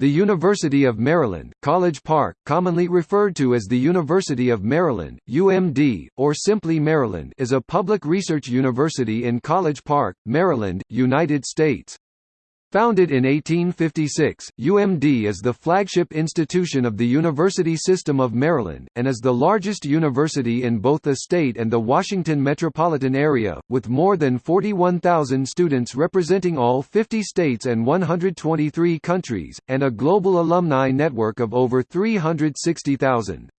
The University of Maryland, College Park, commonly referred to as the University of Maryland, UMD, or simply Maryland is a public research university in College Park, Maryland, United States. Founded in 1856, UMD is the flagship institution of the University System of Maryland, and is the largest university in both the state and the Washington metropolitan area, with more than 41,000 students representing all 50 states and 123 countries, and a global alumni network of over 360,000.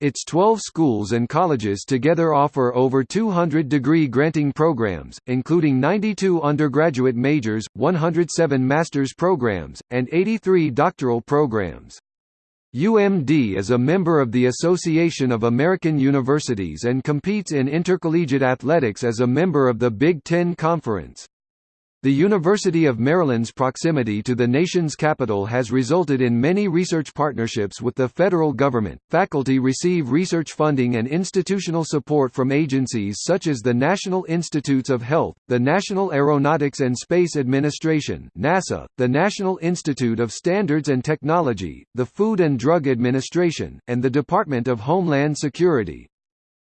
Its 12 schools and colleges together offer over 200 degree-granting programs, including 92 undergraduate majors, 107 master's programs, and 83 doctoral programs. UMD is a member of the Association of American Universities and competes in intercollegiate athletics as a member of the Big Ten Conference. The University of Maryland's proximity to the nation's capital has resulted in many research partnerships with the federal government. Faculty receive research funding and institutional support from agencies such as the National Institutes of Health, the National Aeronautics and Space Administration (NASA), the National Institute of Standards and Technology, the Food and Drug Administration, and the Department of Homeland Security.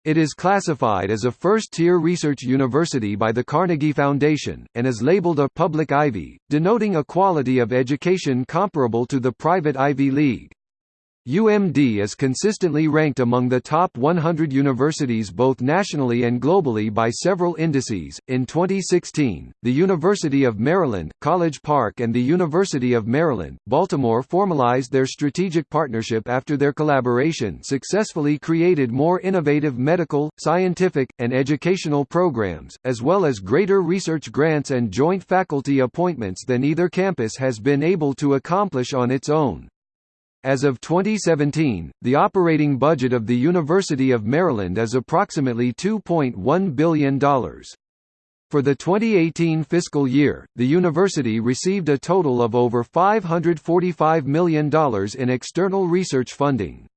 It is classified as a first-tier research university by the Carnegie Foundation, and is labeled a public Ivy, denoting a quality of education comparable to the private Ivy League. UMD is consistently ranked among the top 100 universities both nationally and globally by several indices. In 2016, the University of Maryland, College Park, and the University of Maryland, Baltimore formalized their strategic partnership after their collaboration successfully created more innovative medical, scientific, and educational programs, as well as greater research grants and joint faculty appointments than either campus has been able to accomplish on its own. As of 2017, the operating budget of the University of Maryland is approximately $2.1 billion. For the 2018 fiscal year, the university received a total of over $545 million in external research funding.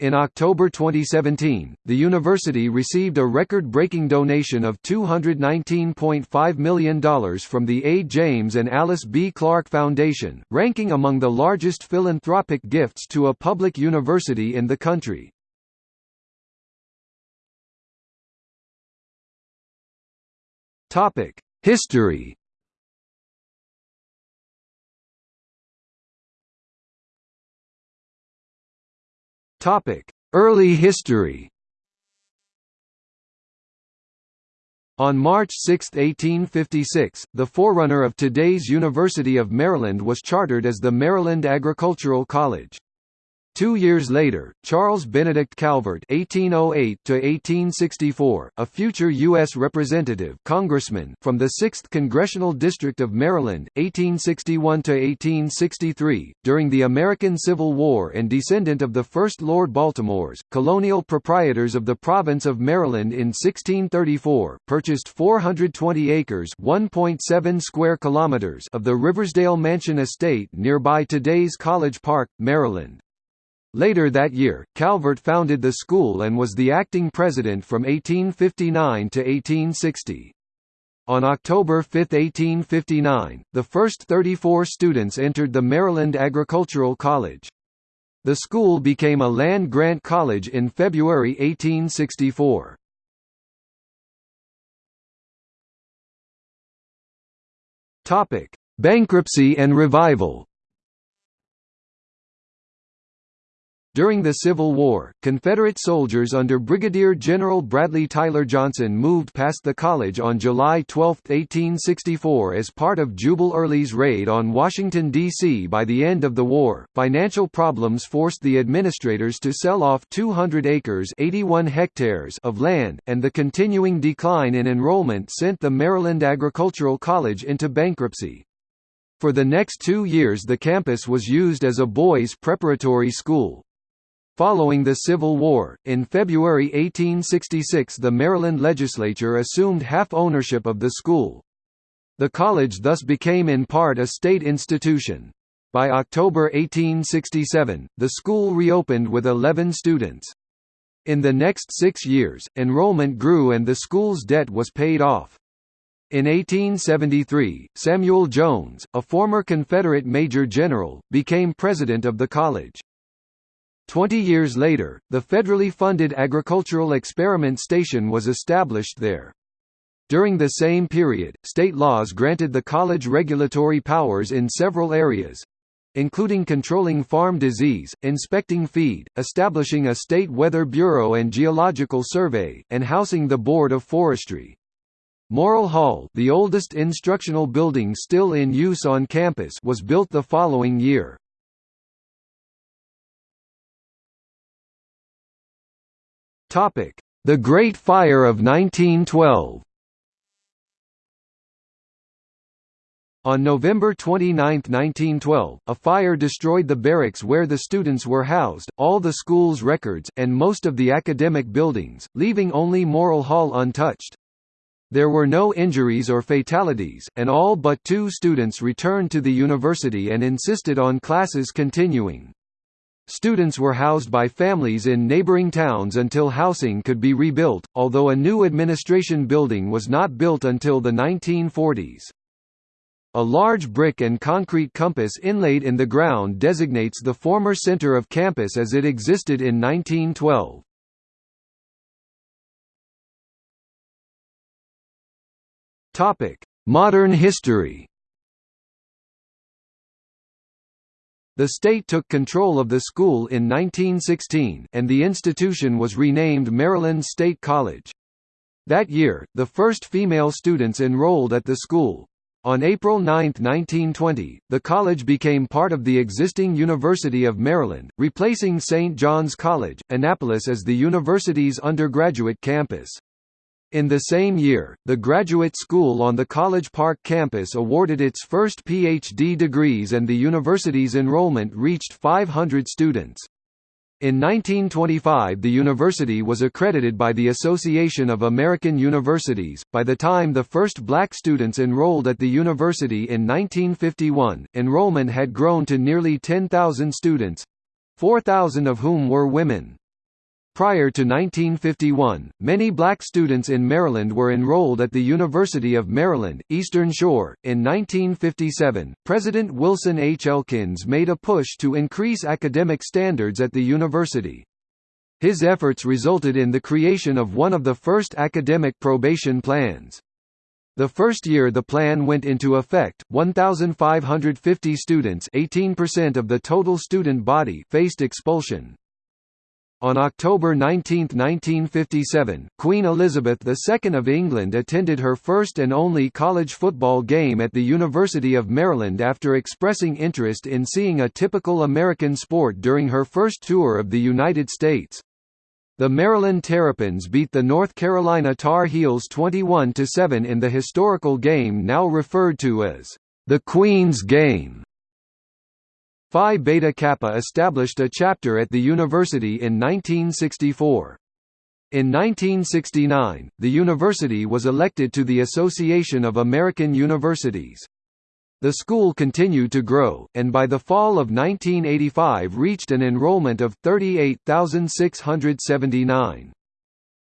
In October 2017, the university received a record-breaking donation of $219.5 million from the A. James and Alice B. Clark Foundation, ranking among the largest philanthropic gifts to a public university in the country. History Topic: Early history. On March 6, 1856, the forerunner of today's University of Maryland was chartered as the Maryland Agricultural College. Two years later, Charles Benedict Calvert (1808–1864), a future U.S. representative, congressman from the 6th congressional district of Maryland, 1861–1863, during the American Civil War and descendant of the first Lord Baltimore's, colonial proprietors of the province of Maryland in 1634, purchased 420 acres (1.7 square kilometers) of the Riversdale Mansion estate nearby today's College Park, Maryland. Later that year, Calvert founded the school and was the acting president from 1859 to 1860. On October 5, 1859, the first 34 students entered the Maryland Agricultural College. The school became a land-grant college in February 1864. Bankruptcy and revival During the Civil War, Confederate soldiers under Brigadier General Bradley Tyler Johnson moved past the college on July 12, 1864 as part of Jubal Early's raid on Washington, D.C. By the end of the war, financial problems forced the administrators to sell off 200 acres 81 hectares of land, and the continuing decline in enrollment sent the Maryland Agricultural College into bankruptcy. For the next two years the campus was used as a boys' preparatory school. Following the Civil War, in February 1866 the Maryland legislature assumed half ownership of the school. The college thus became in part a state institution. By October 1867, the school reopened with 11 students. In the next six years, enrollment grew and the school's debt was paid off. In 1873, Samuel Jones, a former Confederate major general, became president of the college. Twenty years later, the federally funded Agricultural Experiment Station was established there. During the same period, state laws granted the college regulatory powers in several areas, including controlling farm disease, inspecting feed, establishing a state weather bureau and geological survey, and housing the Board of Forestry. Morrill Hall, the oldest instructional building still in use on campus, was built the following year. The Great Fire of 1912 On November 29, 1912, a fire destroyed the barracks where the students were housed, all the school's records, and most of the academic buildings, leaving only Morrill Hall untouched. There were no injuries or fatalities, and all but two students returned to the university and insisted on classes continuing. Students were housed by families in neighboring towns until housing could be rebuilt, although a new administration building was not built until the 1940s. A large brick and concrete compass inlaid in the ground designates the former center of campus as it existed in 1912. Modern history The state took control of the school in 1916, and the institution was renamed Maryland State College. That year, the first female students enrolled at the school. On April 9, 1920, the college became part of the existing University of Maryland, replacing St. John's College, Annapolis as the university's undergraduate campus. In the same year, the graduate school on the College Park campus awarded its first PhD degrees and the university's enrollment reached 500 students. In 1925 the university was accredited by the Association of American Universities. By the time the first black students enrolled at the university in 1951, enrollment had grown to nearly 10,000 students, 4,000 of whom were women. Prior to 1951, many black students in Maryland were enrolled at the University of Maryland, Eastern Shore. In 1957, President Wilson H. Elkins made a push to increase academic standards at the university. His efforts resulted in the creation of one of the first academic probation plans. The first year the plan went into effect, 1,550 students 18% of the total student body faced expulsion. On October 19, 1957, Queen Elizabeth II of England attended her first and only college football game at the University of Maryland after expressing interest in seeing a typical American sport during her first tour of the United States. The Maryland Terrapins beat the North Carolina Tar Heels 21–7 in the historical game now referred to as the Queen's Game. Phi Beta Kappa established a chapter at the university in 1964. In 1969, the university was elected to the Association of American Universities. The school continued to grow, and by the fall of 1985 reached an enrollment of 38,679.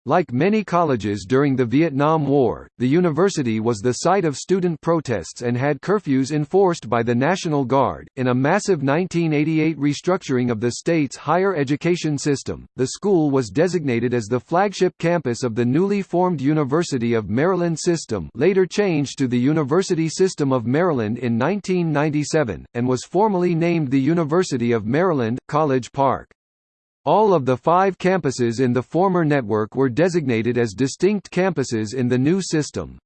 Like many colleges during the Vietnam War, the university was the site of student protests and had curfews enforced by the National Guard. In a massive 1988 restructuring of the state's higher education system, the school was designated as the flagship campus of the newly formed University of Maryland system, later changed to the University System of Maryland in 1997, and was formally named the University of Maryland, College Park. All of the five campuses in the former network were designated as distinct campuses in the new system.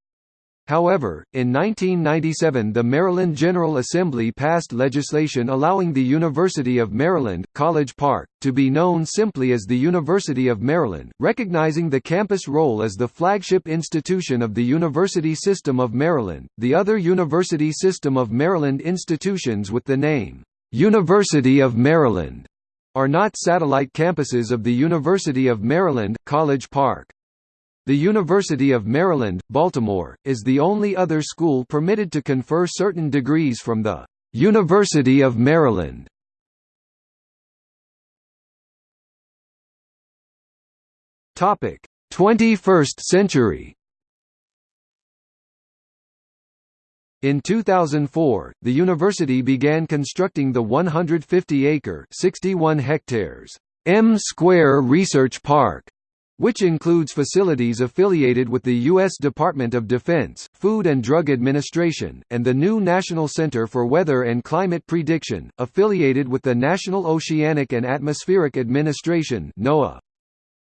However, in 1997 the Maryland General Assembly passed legislation allowing the University of Maryland, College Park, to be known simply as the University of Maryland, recognizing the campus role as the flagship institution of the University System of Maryland. The other University System of Maryland institutions with the name, University of Maryland, are not satellite campuses of the University of Maryland, College Park. The University of Maryland, Baltimore, is the only other school permitted to confer certain degrees from the University of Maryland. Topic: 21st century. In 2004, the university began constructing the 150-acre (61 hectares) M Square Research Park, which includes facilities affiliated with the U.S. Department of Defense, Food and Drug Administration, and the new National Center for Weather and Climate Prediction, affiliated with the National Oceanic and Atmospheric Administration (NOAA).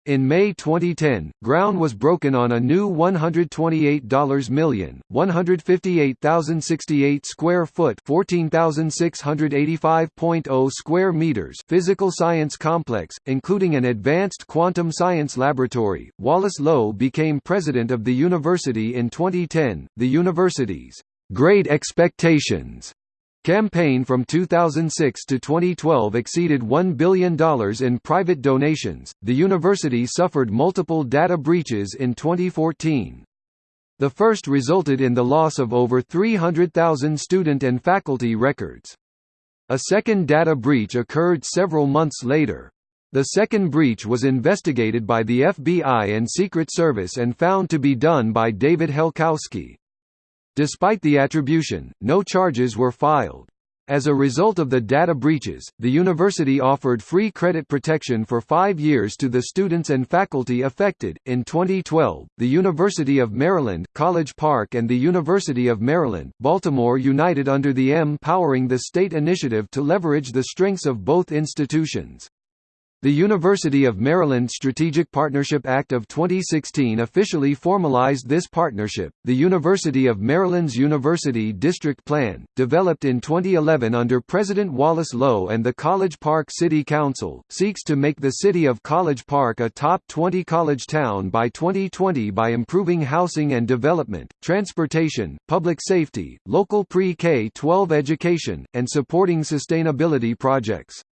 In May 2010, ground was broken on a new $128 million, 158,068 square foot, 14,685.0 square meters physical science complex, including an advanced quantum science laboratory. Wallace Loh became president of the university in 2010. The university's Great Expectations campaign from 2006 to 2012 exceeded $1 billion in private donations. The university suffered multiple data breaches in 2014. The first resulted in the loss of over 300,000 student and faculty records. A second data breach occurred several months later. The second breach was investigated by the FBI and Secret Service and found to be done by David Helkowski. Despite the attribution, no charges were filed. As a result of the data breaches, the university offered free credit protection for five years to the students and faculty affected. In 2012, the University of Maryland, College Park, and the University of Maryland, Baltimore united under the M Powering the State initiative to leverage the strengths of both institutions. The University of Maryland Strategic Partnership Act of 2016 officially formalized this partnership. The University of Maryland's University District Plan, developed in 2011 under President Wallace Loh and the College Park City Council, seeks to make the city of College Park a top 20 college town by 2020 by improving housing and development, transportation, public safety, local pre-K 12 education, and supporting sustainability projects.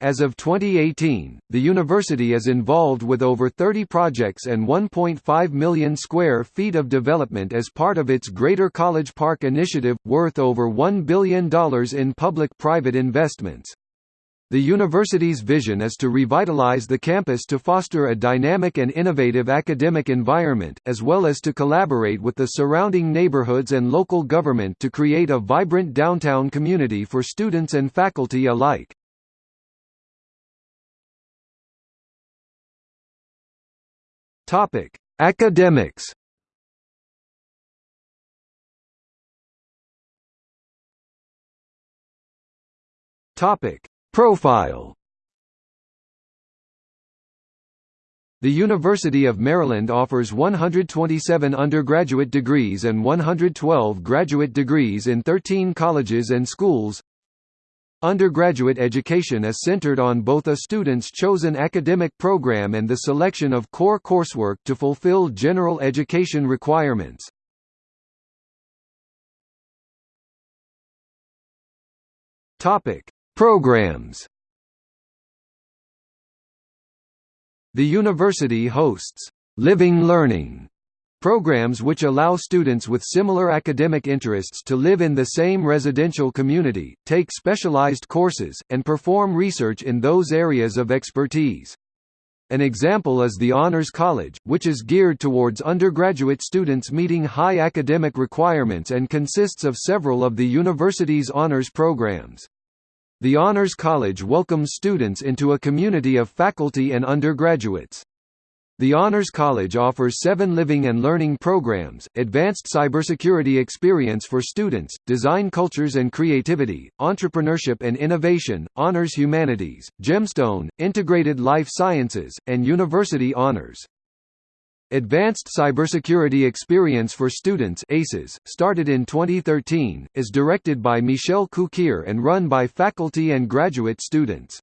As of 2018, the university is involved with over 30 projects and 1.5 million square feet of development as part of its Greater College Park initiative, worth over $1 billion in public-private investments. The university's vision is to revitalize the campus to foster a dynamic and innovative academic environment, as well as to collaborate with the surrounding neighborhoods and local government to create a vibrant downtown community for students and faculty alike. Topic: Academics. Topic: Profile. The University of Maryland offers 127 undergraduate degrees and 112 graduate degrees in 13 colleges and schools, Undergraduate education is centered on both a student's chosen academic program and the selection of core coursework to fulfill general education requirements. Topic: Programs. The university hosts Living Learning Programs which allow students with similar academic interests to live in the same residential community, take specialized courses, and perform research in those areas of expertise. An example is the Honors College, which is geared towards undergraduate students meeting high academic requirements and consists of several of the university's honors programs. The Honors College welcomes students into a community of faculty and undergraduates. The Honors College offers seven living and learning programs, advanced cybersecurity experience for students, design cultures and creativity, entrepreneurship and innovation, honors humanities, gemstone, integrated life sciences, and university honors. Advanced Cybersecurity Experience for Students ACES, started in 2013, is directed by Michel Cukier and run by faculty and graduate students.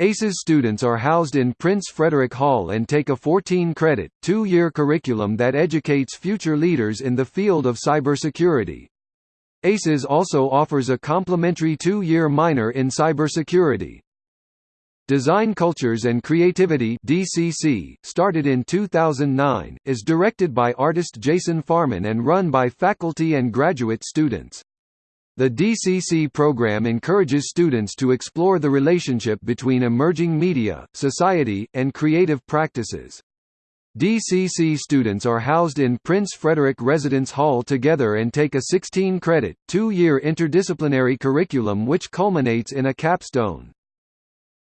ACES students are housed in Prince Frederick Hall and take a 14-credit, two-year curriculum that educates future leaders in the field of cybersecurity. ACES also offers a complimentary two-year minor in cybersecurity. Design Cultures and Creativity DCC, started in 2009, is directed by artist Jason Farman and run by faculty and graduate students. The DCC program encourages students to explore the relationship between emerging media, society, and creative practices. DCC students are housed in Prince Frederick Residence Hall together and take a 16-credit, two-year interdisciplinary curriculum which culminates in a capstone.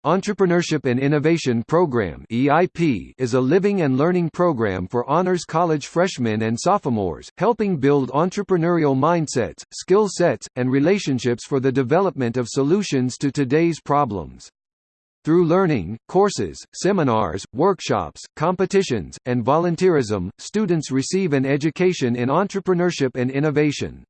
Entrepreneurship and Innovation Program (EIP) is a living and learning program for honors college freshmen and sophomores, helping build entrepreneurial mindsets, skill sets, and relationships for the development of solutions to today's problems. Through learning, courses, seminars, workshops, competitions, and volunteerism, students receive an education in entrepreneurship and innovation.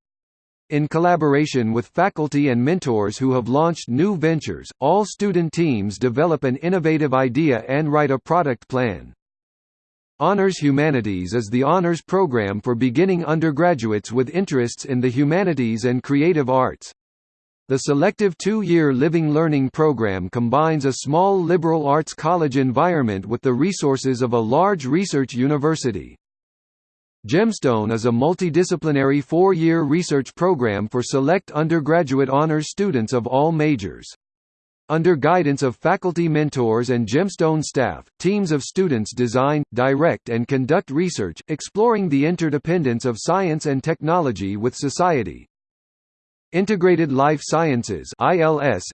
In collaboration with faculty and mentors who have launched new ventures, all student teams develop an innovative idea and write a product plan. Honors Humanities is the honors program for beginning undergraduates with interests in the humanities and creative arts. The selective two-year Living Learning program combines a small liberal arts college environment with the resources of a large research university. Gemstone is a multidisciplinary four-year research program for select undergraduate honors students of all majors. Under guidance of faculty mentors and Gemstone staff, teams of students design, direct and conduct research, exploring the interdependence of science and technology with society. Integrated Life Sciences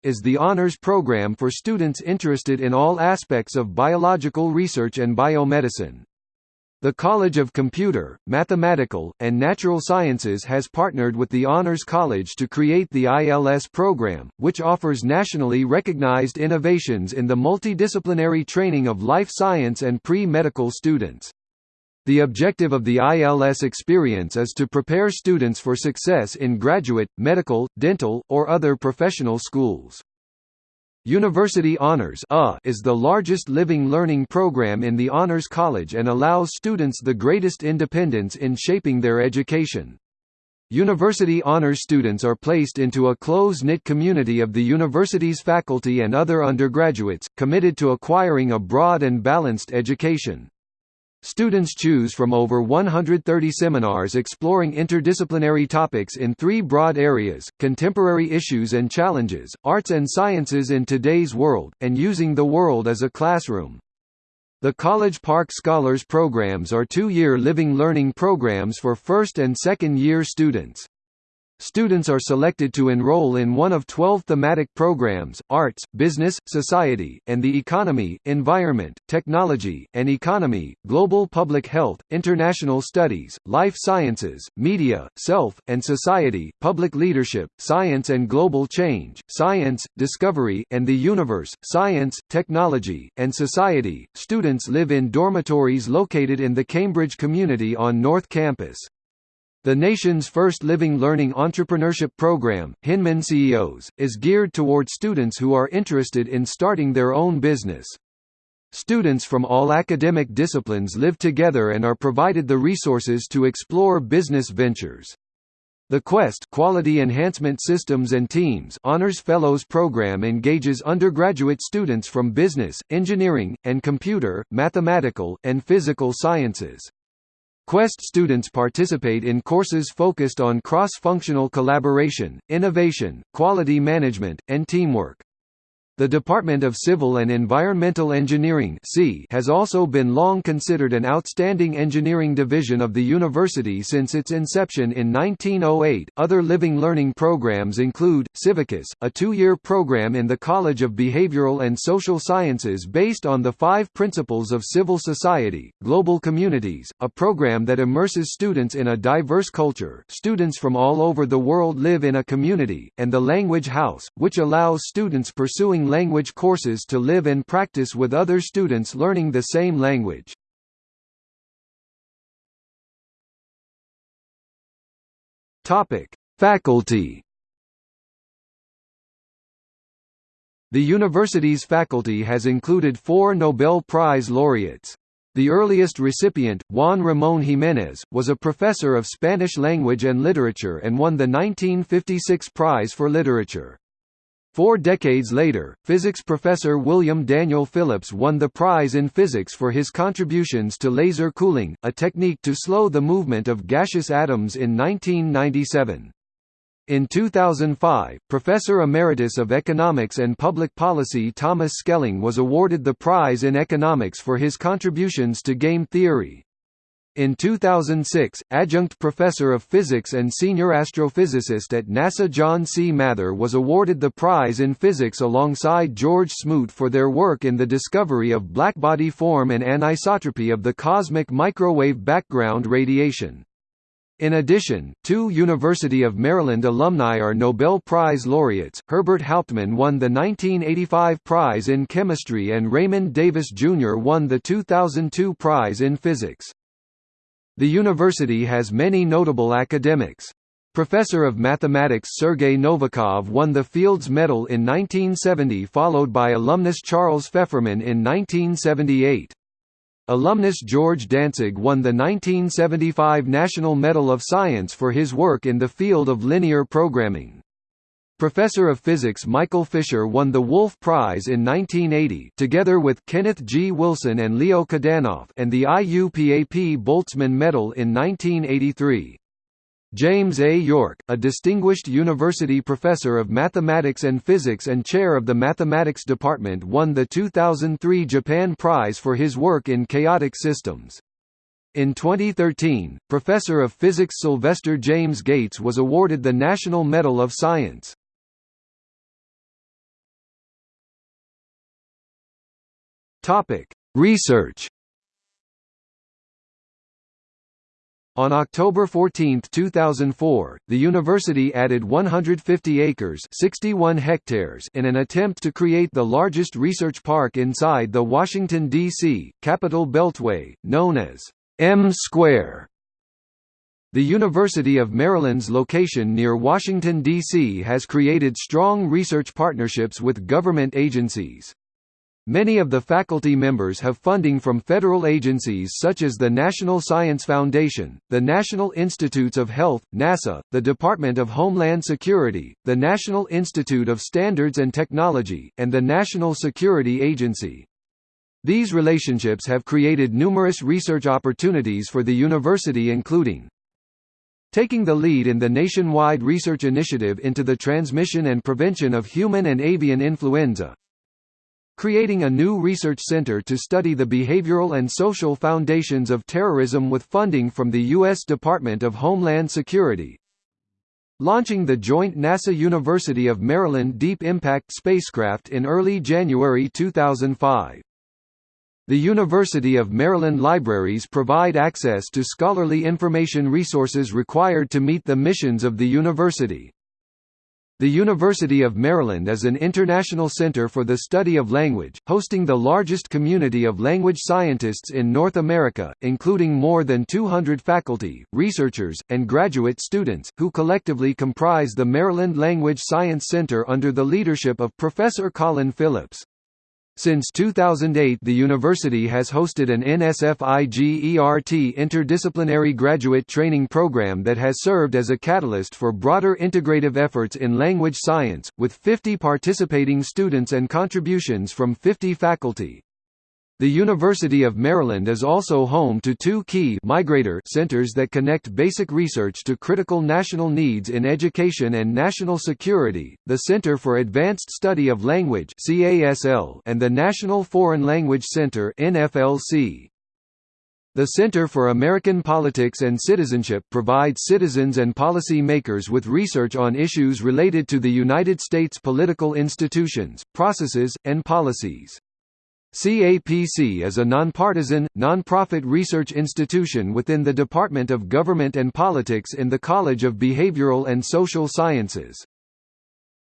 is the honors program for students interested in all aspects of biological research and biomedicine. The College of Computer, Mathematical, and Natural Sciences has partnered with the Honors College to create the ILS program, which offers nationally recognized innovations in the multidisciplinary training of life science and pre-medical students. The objective of the ILS experience is to prepare students for success in graduate, medical, dental, or other professional schools. University Honors is the largest living learning program in the Honors College and allows students the greatest independence in shaping their education. University honors students are placed into a close-knit community of the university's faculty and other undergraduates, committed to acquiring a broad and balanced education. Students choose from over 130 seminars exploring interdisciplinary topics in three broad areas, contemporary issues and challenges, arts and sciences in today's world, and using the world as a classroom. The College Park Scholars programs are two-year living learning programs for first and second year students. Students are selected to enroll in one of 12 thematic programs, arts, business, society, and the economy, environment, technology, and economy, global public health, international studies, life sciences, media, self, and society, public leadership, science and global change, science, discovery, and the universe, science, technology, and society. Students live in dormitories located in the Cambridge community on North Campus. The nation's first living learning entrepreneurship program, Hinman CEOs, is geared toward students who are interested in starting their own business. Students from all academic disciplines live together and are provided the resources to explore business ventures. The Quest Quality Enhancement Systems and Teams Honors Fellows program engages undergraduate students from business, engineering, and computer, mathematical, and physical sciences. Quest students participate in courses focused on cross-functional collaboration, innovation, quality management, and teamwork. The Department of Civil and Environmental Engineering has also been long considered an outstanding engineering division of the university since its inception in 1908. Other living learning programs include Civicus, a two-year program in the College of Behavioral and Social Sciences based on the five principles of civil society, global communities, a program that immerses students in a diverse culture. Students from all over the world live in a community, and the Language House, which allows students pursuing language courses to live and practice with other students learning the same language. Faculty. The university's faculty has included four Nobel Prize laureates. The earliest recipient, Juan Ramón Jiménez, was a professor of Spanish language and literature and won the 1956 Prize for Literature. Four decades later, physics professor William Daniel Phillips won the prize in physics for his contributions to laser cooling, a technique to slow the movement of gaseous atoms in 1997. In 2005, Professor Emeritus of Economics and Public Policy Thomas Schelling was awarded the prize in economics for his contributions to game theory. In 2006, Adjunct Professor of Physics and Senior Astrophysicist at NASA John C. Mather was awarded the prize in physics alongside George Smoot for their work in the discovery of blackbody form and anisotropy of the cosmic microwave background radiation. In addition, two University of Maryland alumni are Nobel Prize laureates. Herbert Hauptman won the 1985 prize in chemistry and Raymond Davis Jr. won the 2002 prize in physics. The university has many notable academics. Professor of Mathematics Sergei Novikov won the Fields Medal in 1970 followed by alumnus Charles Fefferman in 1978. Alumnus George Dantzig won the 1975 National Medal of Science for his work in the field of linear programming. Professor of Physics Michael Fisher won the Wolf Prize in 1980 together with Kenneth G. Wilson and Leo Kadanoff and the IUPAP Boltzmann Medal in 1983. James A. Yorke, a distinguished university professor of mathematics and physics and chair of the mathematics department won the 2003 Japan Prize for his work in chaotic systems. In 2013, Professor of Physics Sylvester James Gates was awarded the National Medal of Science. Topic: Research. On October 14, 2004, the university added 150 acres 61 hectares in an attempt to create the largest research park inside the Washington, D.C., Capital Beltway, known as M Square. The University of Maryland's location near Washington, D.C. has created strong research partnerships with government agencies. Many of the faculty members have funding from federal agencies such as the National Science Foundation, the National Institutes of Health, NASA, the Department of Homeland Security, the National Institute of Standards and Technology, and the National Security Agency. These relationships have created numerous research opportunities for the university including taking the lead in the nationwide research initiative into the transmission and prevention of human and avian influenza, creating a new research center to study the behavioral and social foundations of terrorism with funding from the U.S. Department of Homeland Security, launching the joint NASA-University of Maryland Deep Impact spacecraft in early January 2005. The University of Maryland libraries provide access to scholarly information resources required to meet the missions of the university. The University of Maryland is an international center for the study of language, hosting the largest community of language scientists in North America, including more than 200 faculty, researchers, and graduate students, who collectively comprise the Maryland Language Science Center under the leadership of Professor Colin Phillips. Since 2008 the university has hosted an NSF-IGERT interdisciplinary graduate training program that has served as a catalyst for broader integrative efforts in language science, with 50 participating students and contributions from 50 faculty. The University of Maryland is also home to two key migrator centers that connect basic research to critical national needs in education and national security, the Center for Advanced Study of Language and the National Foreign Language Center The Center for American Politics and Citizenship provides citizens and policy makers with research on issues related to the United States political institutions, processes, and policies. CAPC is a nonpartisan, nonprofit research institution within the Department of Government and Politics in the College of Behavioral and Social Sciences.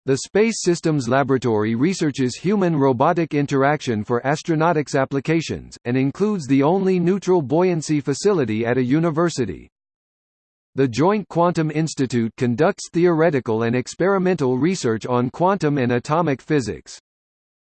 The Space Systems Laboratory researches human-robotic interaction for astronautics applications, and includes the only neutral buoyancy facility at a university. The Joint Quantum Institute conducts theoretical and experimental research on quantum and atomic physics.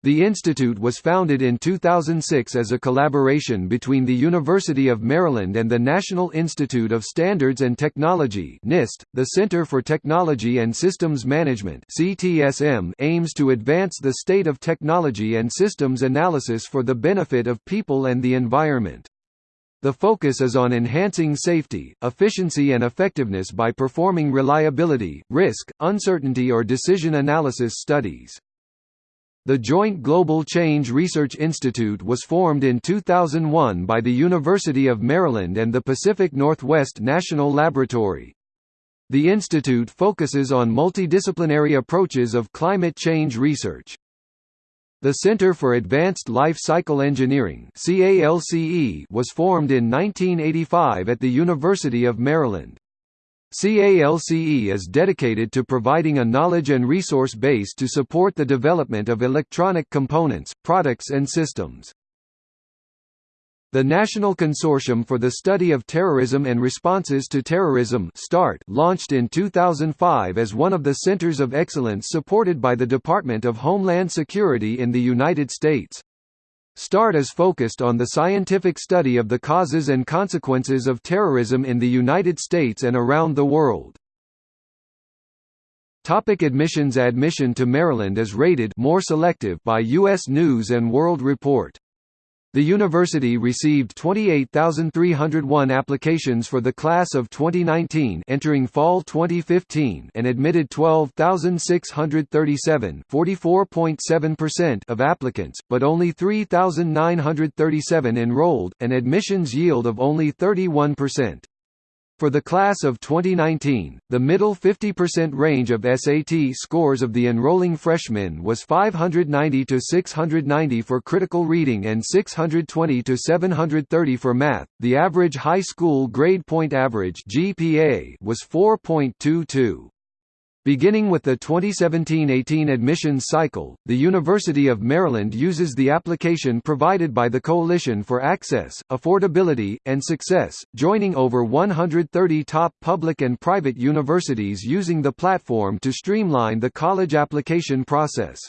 The institute was founded in 2006 as a collaboration between the University of Maryland and the National Institute of Standards and Technology (NIST). The Center for Technology and Systems Management (CTSM) aims to advance the state of technology and systems analysis for the benefit of people and the environment. The focus is on enhancing safety, efficiency and effectiveness by performing reliability, risk, uncertainty or decision analysis studies. The Joint Global Change Research Institute was formed in 2001 by the University of Maryland and the Pacific Northwest National Laboratory. The institute focuses on multidisciplinary approaches of climate change research. The Center for Advanced Life Cycle Engineering was formed in 1985 at the University of Maryland. CALCE is dedicated to providing a knowledge and resource base to support the development of electronic components, products and systems. The National Consortium for the Study of Terrorism and Responses to Terrorism START launched in 2005 as one of the centers of excellence supported by the Department of Homeland Security in the United States. START is focused on the scientific study of the causes and consequences of terrorism in the United States and around the world. Topic admissions Admission to Maryland is rated more selective by U.S. News & World Report. The university received 28,301 applications for the class of 2019 entering fall 2015 and admitted 12,637 of applicants, but only 3,937 enrolled, an admissions yield of only 31%. For the class of 2019, the middle 50% range of SAT scores of the enrolling freshmen was 590 to 690 for critical reading and 620 to 730 for math. The average high school grade point average (GPA) was 4.22. Beginning with the 2017–18 admissions cycle, the University of Maryland uses the application provided by the Coalition for Access, Affordability, and Success, joining over 130 top public and private universities using the platform to streamline the college application process.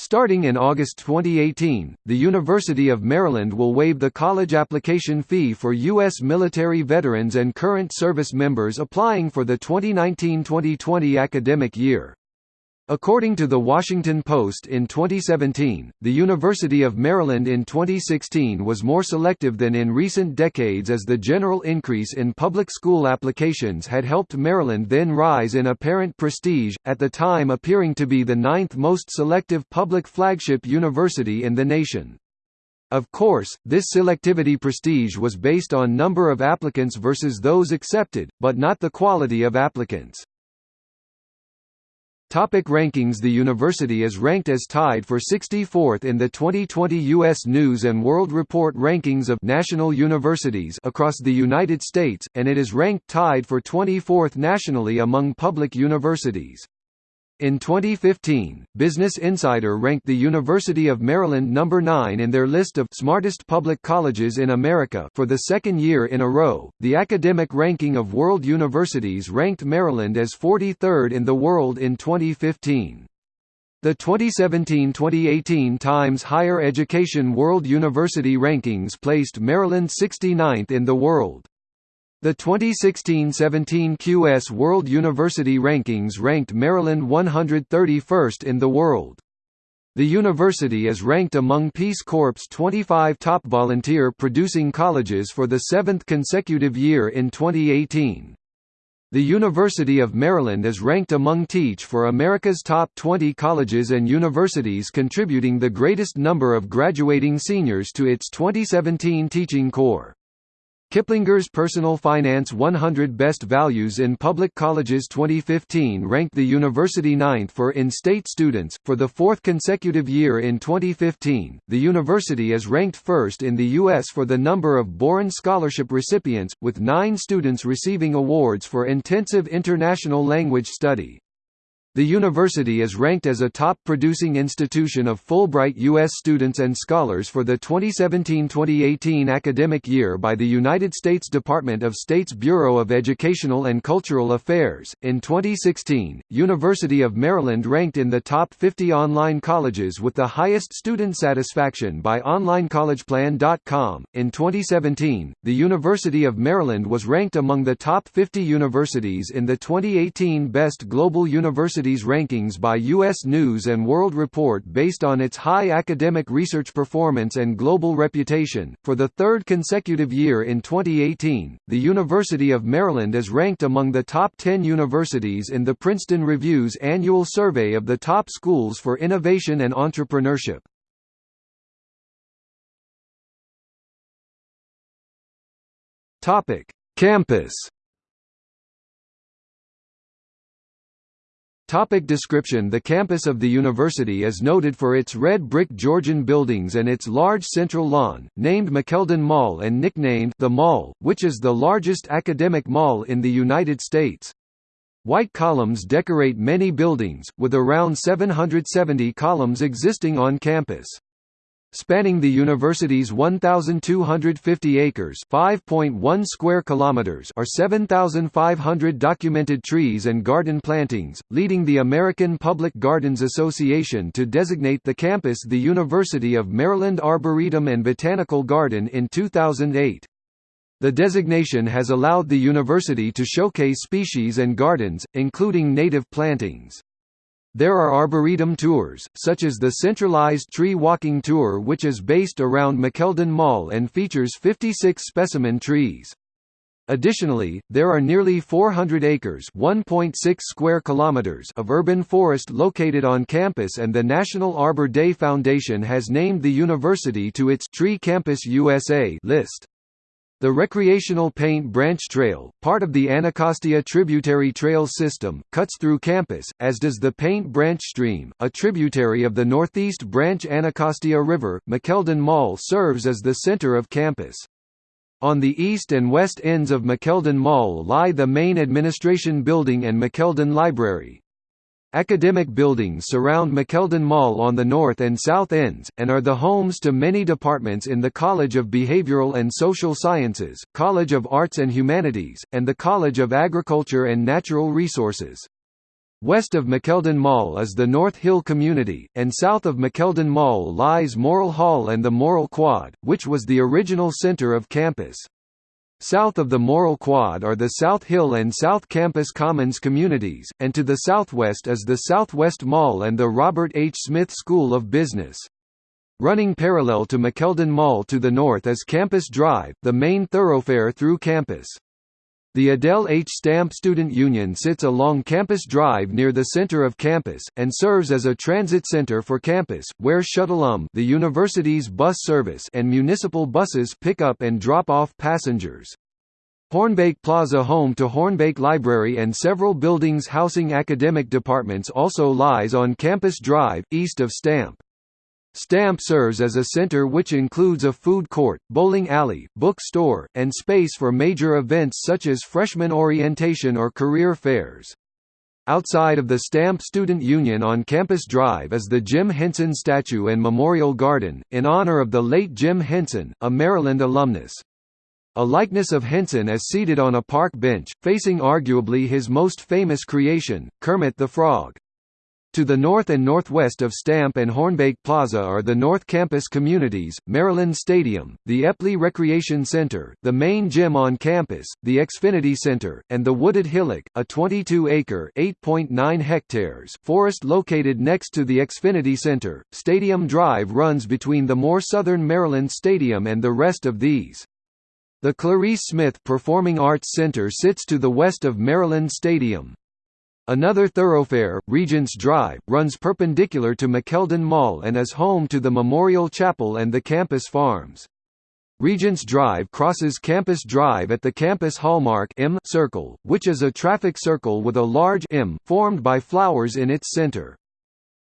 Starting in August 2018, the University of Maryland will waive the college application fee for U.S. military veterans and current service members applying for the 2019–2020 academic year. According to The Washington Post in 2017, the University of Maryland in 2016 was more selective than in recent decades as the general increase in public school applications had helped Maryland then rise in apparent prestige, at the time appearing to be the ninth most selective public flagship university in the nation. Of course, this selectivity prestige was based on number of applicants versus those accepted, but not the quality of applicants. Topic rankings The university is ranked as tied for 64th in the 2020 U.S. News & World Report rankings of national universities across the United States, and it is ranked tied for 24th nationally among public universities. In 2015, Business Insider ranked the University of Maryland number 9 in their list of smartest public colleges in America for the second year in a row. The academic ranking of world universities ranked Maryland as 43rd in the world in 2015. The 2017-2018 Times Higher Education World University Rankings placed Maryland 69th in the world. The 2016–17 QS World University Rankings ranked Maryland 131st in the world. The university is ranked among Peace Corps' 25 top volunteer-producing colleges for the seventh consecutive year in 2018. The University of Maryland is ranked among Teach for America's top 20 colleges and universities contributing the greatest number of graduating seniors to its 2017 teaching corps. Kiplinger's Personal Finance 100 Best Values in Public Colleges 2015 ranked the university ninth for in-state students. For the fourth consecutive year in 2015, the university is ranked first in the U.S. for the number of Boren Scholarship recipients, with nine students receiving awards for intensive international language study. The university is ranked as a top producing institution of Fulbright U.S. students and scholars for the 2017-2018 academic year by the United States Department of State's Bureau of Educational and Cultural Affairs. In 2016, University of Maryland ranked in the top 50 online colleges with the highest student satisfaction by OnlineCollegePlan.com. In 2017, the University of Maryland was ranked among the top 50 universities in the 2018 Best Global University universities rankings by U.S. News & World Report based on its high academic research performance and global reputation. For the third consecutive year in 2018, the University of Maryland is ranked among the top 10 universities in the Princeton Review's annual survey of the top schools for innovation and entrepreneurship. Topic: Campus Topic description The campus of the university is noted for its red brick Georgian buildings and its large central lawn, named McKeldin Mall and nicknamed The Mall, which is the largest academic mall in the United States. White columns decorate many buildings, with around 770 columns existing on campus. Spanning the university's 1,250 acres (5.1 square kilometers) or 7,500 documented trees and garden plantings, leading the American Public Gardens Association to designate the campus the University of Maryland Arboretum and Botanical Garden in 2008. The designation has allowed the university to showcase species and gardens, including native plantings. There are arboretum tours, such as the centralized tree walking tour which is based around McKeldin Mall and features 56 specimen trees. Additionally, there are nearly 400 acres (1.6 square kilometers) of urban forest located on campus and the National Arbor Day Foundation has named the university to its Tree Campus USA list. The recreational Paint Branch Trail, part of the Anacostia Tributary Trail system, cuts through campus, as does the Paint Branch Stream, a tributary of the Northeast Branch Anacostia River. McKeldin Mall serves as the center of campus. On the east and west ends of McKeldin Mall lie the main administration building and McKeldin Library. Academic buildings surround McKeldin Mall on the north and south ends, and are the homes to many departments in the College of Behavioral and Social Sciences, College of Arts and Humanities, and the College of Agriculture and Natural Resources. West of McKeldin Mall is the North Hill community, and south of McKeldin Mall lies Morrill Hall and the Morrill Quad, which was the original center of campus. South of the Morrill Quad are the South Hill and South Campus Commons communities, and to the southwest is the Southwest Mall and the Robert H. Smith School of Business. Running parallel to McKeldin Mall to the north is Campus Drive, the main thoroughfare through campus. The Adele H. Stamp Student Union sits along Campus Drive near the center of campus, and serves as a transit center for campus, where Shuttle-UM the university's bus service and municipal buses pick up and drop off passengers. Hornbake Plaza home to Hornbake Library and several buildings housing academic departments also lies on Campus Drive, east of Stamp. Stamp serves as a center which includes a food court, bowling alley, book store, and space for major events such as freshman orientation or career fairs. Outside of the Stamp Student Union on Campus Drive is the Jim Henson Statue and Memorial Garden, in honor of the late Jim Henson, a Maryland alumnus. A likeness of Henson is seated on a park bench, facing arguably his most famous creation, Kermit the Frog. To the north and northwest of Stamp and Hornbake Plaza are the North Campus communities, Maryland Stadium, the Eppley Recreation Center, the main gym on campus, the Xfinity Center, and the Wooded Hillock, a 22-acre (8.9 hectares) forest located next to the Xfinity Center. Stadium Drive runs between the more southern Maryland Stadium and the rest of these. The Clarice Smith Performing Arts Center sits to the west of Maryland Stadium. Another thoroughfare, Regents Drive, runs perpendicular to McKeldin Mall and is home to the Memorial Chapel and the campus farms. Regents Drive crosses Campus Drive at the campus hallmark M circle, which is a traffic circle with a large M formed by flowers in its center.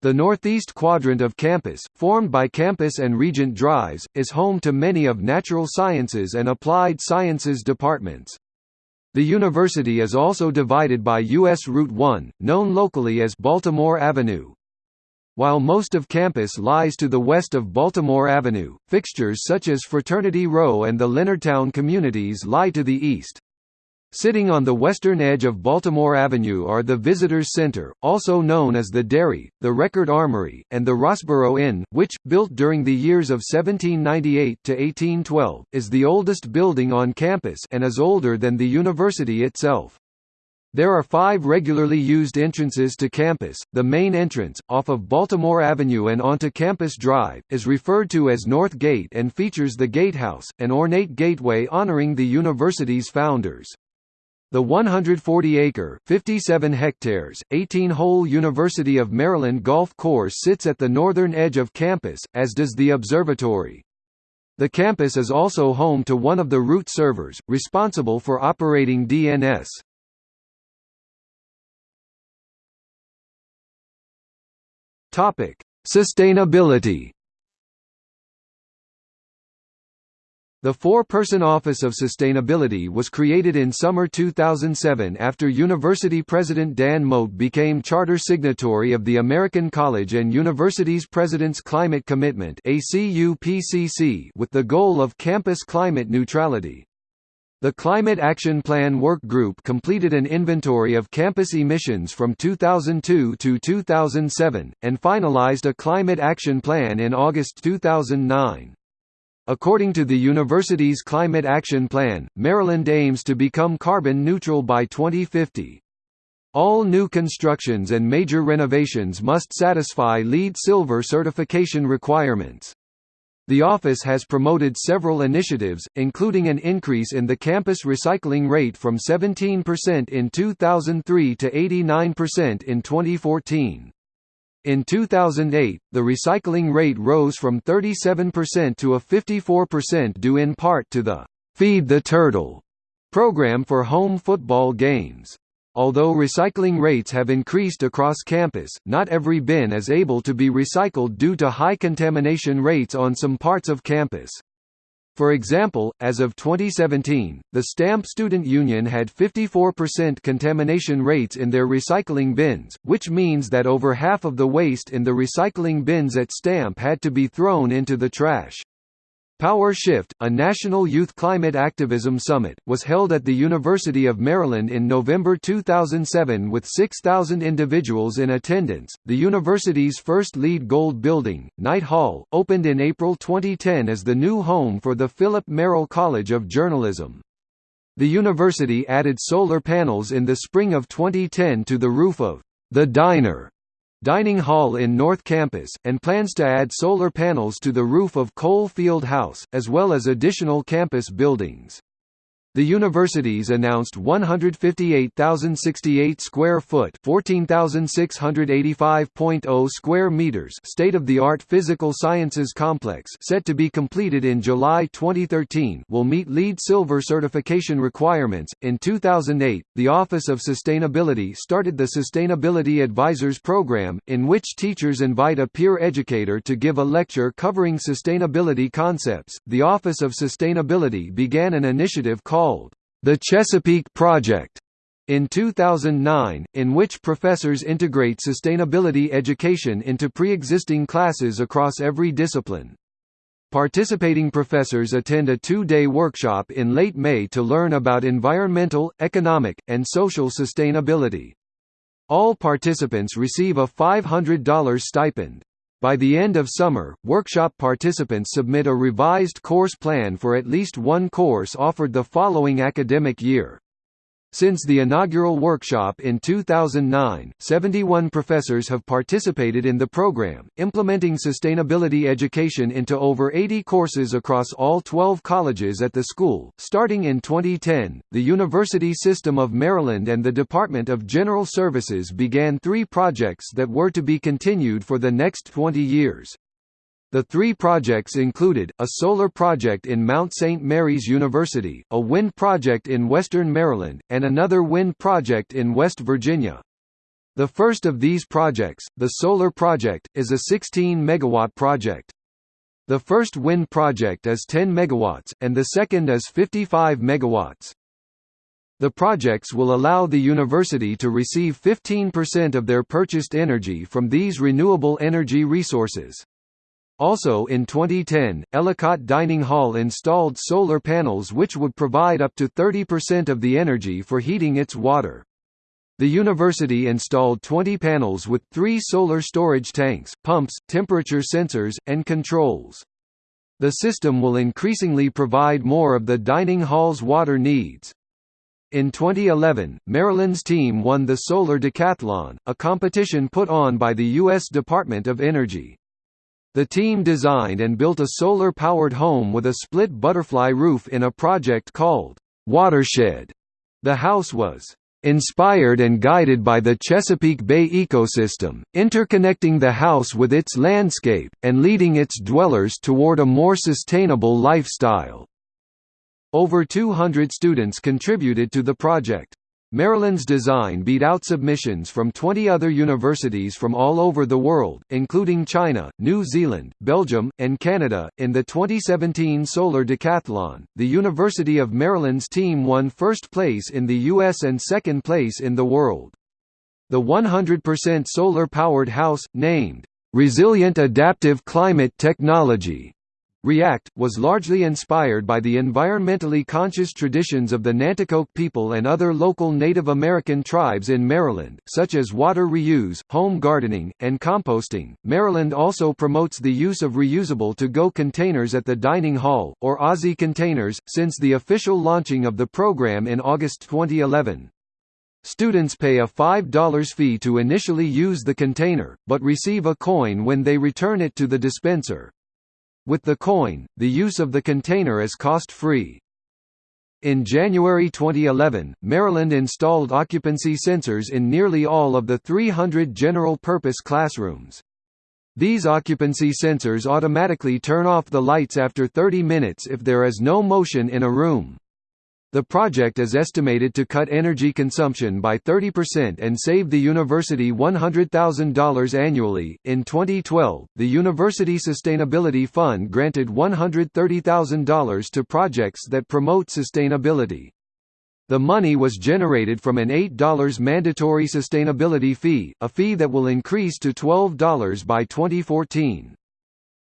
The northeast quadrant of campus, formed by Campus and Regent Drives, is home to many of natural sciences and applied sciences departments. The university is also divided by U.S. Route 1, known locally as Baltimore Avenue. While most of campus lies to the west of Baltimore Avenue, fixtures such as Fraternity Row and the Leonardtown communities lie to the east. Sitting on the western edge of Baltimore Avenue are the Visitors Center, also known as the Dairy, the Reckord Armory, and the Rossboro Inn, which, built during the years of 1798 to 1812, is the oldest building on campus and is older than the university itself. There are five regularly used entrances to campus. The main entrance, off of Baltimore Avenue and onto Campus Drive, is referred to as North Gate and features the Gatehouse, an ornate gateway honoring the university's founders. The 140-acre (57 hectares, 18-hole University of Maryland golf course sits at the northern edge of campus, as does the observatory. The campus is also home to one of the root servers, responsible for operating DNS. Sustainability. The four-person Office of Sustainability was created in summer 2007 after University President Dan Mote became charter signatory of the American College and Universities President's Climate Commitment with the goal of campus climate neutrality. The Climate Action Plan Work Group completed an inventory of campus emissions from 2002 to 2007, and finalized a climate action plan in August 2009. According to the university's Climate Action Plan, Maryland aims to become carbon neutral by 2050. All new constructions and major renovations must satisfy LEED Silver certification requirements. The office has promoted several initiatives, including an increase in the campus recycling rate from 17% in 2003 to 89% in 2014. In 2008, the recycling rate rose from 37% to a 54% due in part to the Feed the Turtle program for home football games. Although recycling rates have increased across campus, not every bin is able to be recycled due to high contamination rates on some parts of campus. For example, as of 2017, the Stamp Student Union had 54% contamination rates in their recycling bins, which means that over half of the waste in the recycling bins at Stamp had to be thrown into the trash. Power Shift, a national youth climate activism summit, was held at the University of Maryland in November 2007 with 6,000 individuals in attendance. The university's first LEED Gold building, Knight Hall, opened in April 2010 as the new home for the Philip Merrill College of Journalism. The university added solar panels in the spring of 2010 to the roof of the Diner dining hall in North Campus, and plans to add solar panels to the roof of Cole Field House, as well as additional campus buildings. The universities announced 158,068 square foot, 14,685.0 square meters state-of-the-art physical sciences complex set to be completed in July 2013 will meet LEED Silver certification requirements. In 2008, the Office of Sustainability started the Sustainability Advisors program, in which teachers invite a peer educator to give a lecture covering sustainability concepts. The Office of Sustainability began an initiative called called the Chesapeake Project in 2009, in which professors integrate sustainability education into pre-existing classes across every discipline. Participating professors attend a two-day workshop in late May to learn about environmental, economic, and social sustainability. All participants receive a $500 stipend. By the end of summer, workshop participants submit a revised course plan for at least one course offered the following academic year. Since the inaugural workshop in 2009, 71 professors have participated in the program, implementing sustainability education into over 80 courses across all 12 colleges at the school. Starting in 2010, the University System of Maryland and the Department of General Services began three projects that were to be continued for the next 20 years. The three projects included, a solar project in Mount St. Mary's University, a wind project in western Maryland, and another wind project in West Virginia. The first of these projects, the solar project, is a 16 megawatt project. The first wind project is 10 megawatts, and the second is 55 megawatts. The projects will allow the university to receive 15% of their purchased energy from these renewable energy resources. Also in 2010, Ellicott Dining Hall installed solar panels which would provide up to 30% of the energy for heating its water. The university installed 20 panels with three solar storage tanks, pumps, temperature sensors, and controls. The system will increasingly provide more of the dining hall's water needs. In 2011, Maryland's team won the Solar Decathlon, a competition put on by the U.S. Department of Energy. The team designed and built a solar-powered home with a split butterfly roof in a project called Watershed. The house was inspired and guided by the Chesapeake Bay ecosystem, interconnecting the house with its landscape, and leading its dwellers toward a more sustainable lifestyle. Over 200 students contributed to the project. Maryland's design beat out submissions from 20 other universities from all over the world, including China, New Zealand, Belgium, and Canada. In the 2017 Solar Decathlon, the University of Maryland's team won first place in the U.S. and second place in the world. The 100% solar powered house, named Resilient Adaptive Climate Technology, React, was largely inspired by the environmentally conscious traditions of the Nanticoke people and other local Native American tribes in Maryland, such as water reuse, home gardening, and composting. Maryland also promotes the use of reusable to-go containers at the dining hall, or OZZI containers, since the official launching of the program in August 2011. Students pay a $5 fee to initially use the container, but receive a coin when they return it to the dispenser. With the coin, the use of the container is cost-free. In January 2011, Maryland installed occupancy sensors in nearly all of the 300 general-purpose classrooms. These occupancy sensors automatically turn off the lights after 30 minutes if there is no motion in a room. The project is estimated to cut energy consumption by 30% and save the university $100,000 annually. In 2012, the University Sustainability Fund granted $130,000 to projects that promote sustainability. The money was generated from an $8 mandatory sustainability fee, a fee that will increase to $12 by 2014.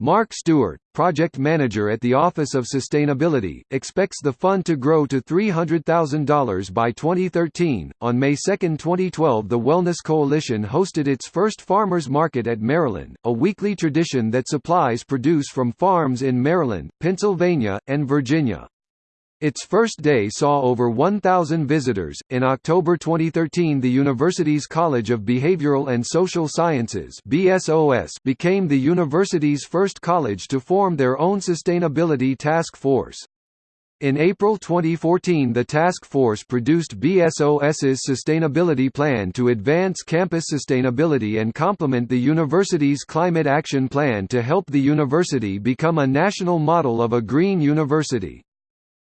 Mark Stewart, project manager at the Office of Sustainability, expects the fund to grow to $300,000 by 2013. On May 2, 2012, the Wellness Coalition hosted its first farmers market at Maryland, a weekly tradition that supplies produce from farms in Maryland, Pennsylvania, and Virginia. Its first day saw over 1,000 visitors. In October 2013, the university's College of Behavioral and Social Sciences (BSOS) became the university's first college to form their own sustainability task force. In April 2014 the task force produced BSOS's sustainability plan to advance campus sustainability and complement the university's climate action plan to help the university become a national model of a green university.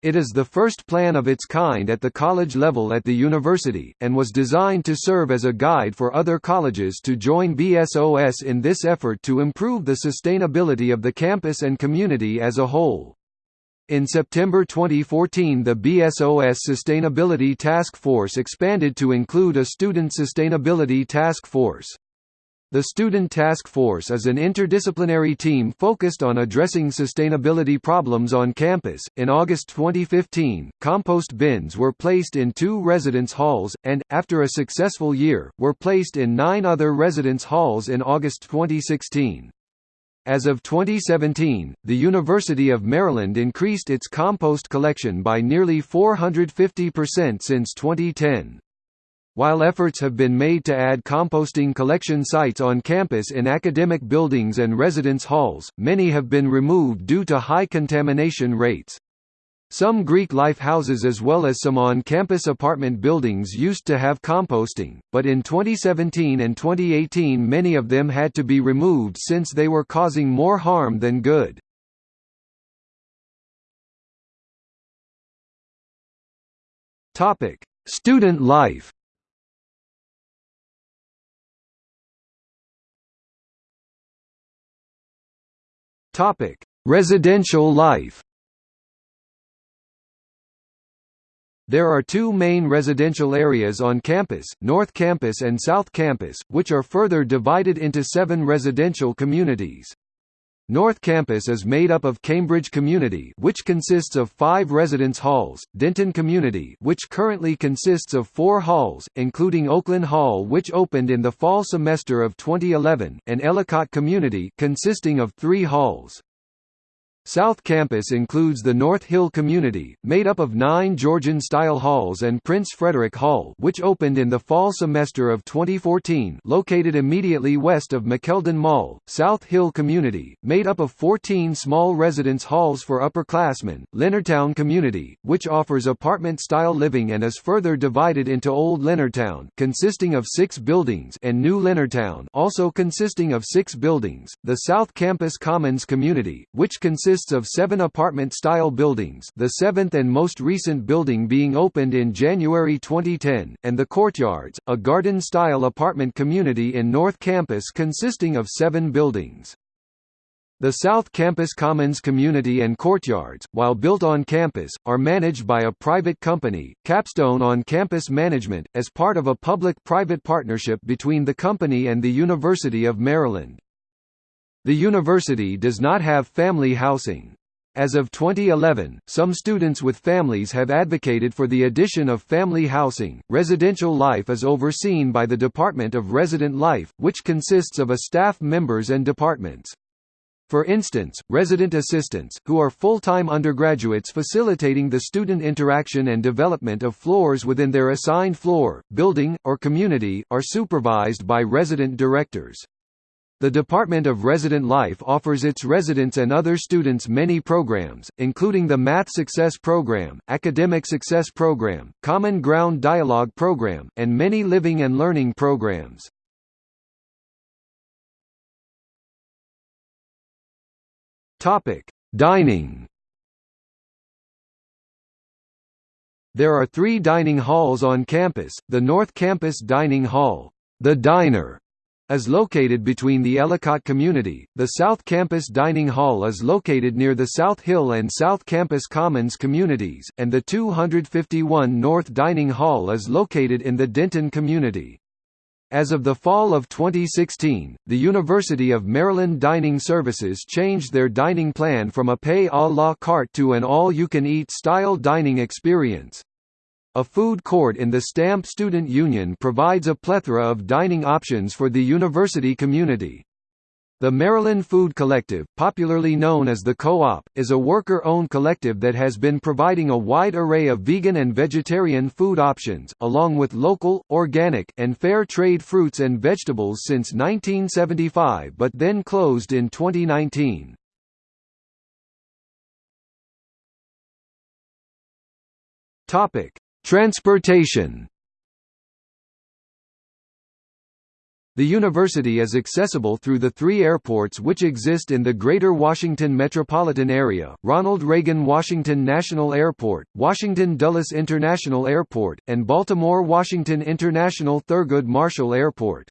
It is the first plan of its kind at the college level at the university, and was designed to serve as a guide for other colleges to join BSOS in this effort to improve the sustainability of the campus and community as a whole. In September 2014 the BSOS Sustainability Task Force expanded to include a Student Sustainability Task Force. The Student Task Force is an interdisciplinary team focused on addressing sustainability problems on campus. In August 2015, compost bins were placed in two residence halls, and, after a successful year, were placed in nine other residence halls in August 2016. As of 2017, the University of Maryland increased its compost collection by nearly 450% since 2010. While efforts have been made to add composting collection sites on campus in academic buildings and residence halls, many have been removed due to high contamination rates. Some Greek life houses as well as some on-campus apartment buildings used to have composting, but in 2017 and 2018 many of them had to be removed since they were causing more harm than good. Student life Topic: Residential life. There are two main residential areas on campus, North Campus and South Campus, which are further divided into seven residential communities. North Campus is made up of Cambridge Community which consists of five residence halls, Denton Community which currently consists of four halls, including Oakland Hall which opened in the fall semester of 2011, and Ellicott Community consisting of three halls. South Campus includes the North Hill community, made up of nine Georgian-style halls and Prince Frederick Hall which opened in the fall semester of 2014 located immediately west of McKeldin Mall, South Hill community, made up of 14 small residence halls for upperclassmen, Leonardtown community, which offers apartment-style living and is further divided into Old Leonardtown consisting of six buildings and New Leonardtown also consisting of six buildings, the South Campus Commons community, which consists consists of seven apartment-style buildings the seventh and most recent building being opened in January 2010, and the Courtyards, a garden-style apartment community in North Campus consisting of seven buildings. The South Campus Commons community and courtyards, while built on campus, are managed by a private company, Capstone on Campus Management, as part of a public-private partnership between the company and the University of Maryland. The university does not have family housing. As of 2011, some students with families have advocated for the addition of family housing. Residential life is overseen by the Department of Resident Life, which consists of a staff members and departments. For instance, resident assistants, who are full-time undergraduates facilitating the student interaction and development of floors within their assigned floor, building, or community, are supervised by resident directors. The Department of Resident Life offers its residents and other students many programs, including the Math Success Program, Academic Success Program, Common Ground Dialogue Program, and many living and learning programs. Topic: Dining. There are three dining halls on campus, the North Campus Dining Hall, the Diner, is located between the Ellicott community, the South Campus Dining Hall is located near the South Hill and South Campus Commons communities, and the 251 North Dining Hall is located in the Denton community. As of the fall of 2016, the University of Maryland Dining Services changed their dining plan from a pay à la carte to an all-you-can-eat style dining experience. A food court in the Stamp Student Union provides a plethora of dining options for the university community. The Maryland Food Collective, popularly known as the Co-op, is a worker-owned collective that has been providing a wide array of vegan and vegetarian food options, along with local, organic, and fair trade fruits and vegetables since 1975 but then closed in 2019. Topic: Transportation The university is accessible through the three airports which exist in the Greater Washington metropolitan area, Ronald Reagan Washington National Airport, Washington Dulles International Airport, and Baltimore-Washington International Thurgood Marshall Airport.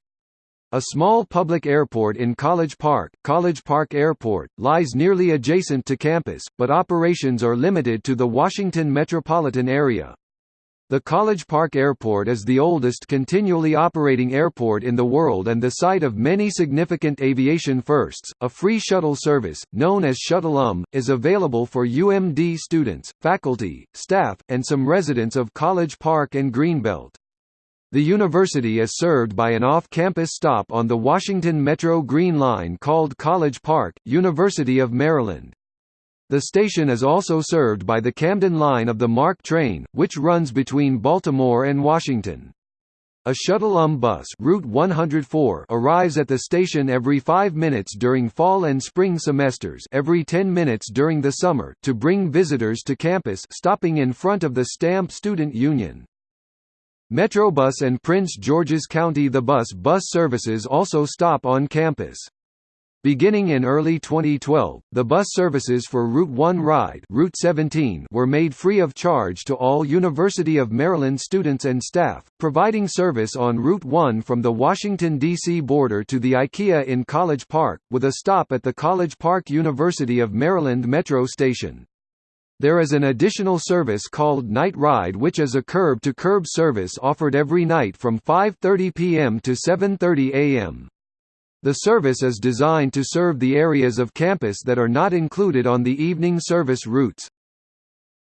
A small public airport in College Park, College Park Airport, lies nearly adjacent to campus, but operations are limited to the Washington metropolitan area. The College Park Airport is the oldest continually operating airport in the world and the site of many significant aviation firsts. A free shuttle service, known as Shuttle UM, is available for UMD students, faculty, staff, and some residents of College Park and Greenbelt. The university is served by an off-campus stop on the Washington Metro Green Line called College Park, University of Maryland. The station is also served by the Camden line of the MARC train, which runs between Baltimore and Washington. A shuttle UM bus Route 104 arrives at the station every 5 minutes during fall and spring semesters every 10 minutes during the summer to bring visitors to campus stopping in front of the Stamp Student Union. Metrobus and Prince George's County The bus bus services also stop on campus. Beginning in early 2012, the bus services for Route 1 Ride Route 17 were made free of charge to all University of Maryland students and staff, providing service on Route 1 from the Washington, D.C. border to the IKEA in College Park, with a stop at the College Park University of Maryland Metro station. There is an additional service called Night Ride which is a curb-to-curb -curb service offered every night from 5.30 p.m. to 7.30 a.m. The service is designed to serve the areas of campus that are not included on the evening service routes.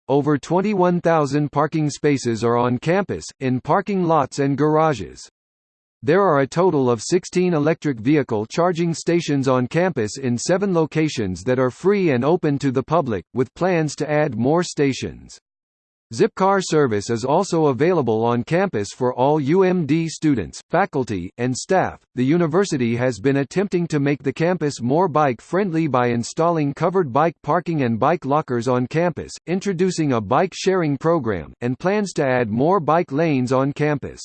Over 21,000 parking spaces are on campus, in parking lots and garages. There are a total of 16 electric vehicle charging stations on campus in seven locations that are free and open to the public, with plans to add more stations. Zipcar service is also available on campus for all UMD students, faculty, and staff. The university has been attempting to make the campus more bike friendly by installing covered bike parking and bike lockers on campus, introducing a bike sharing program, and plans to add more bike lanes on campus.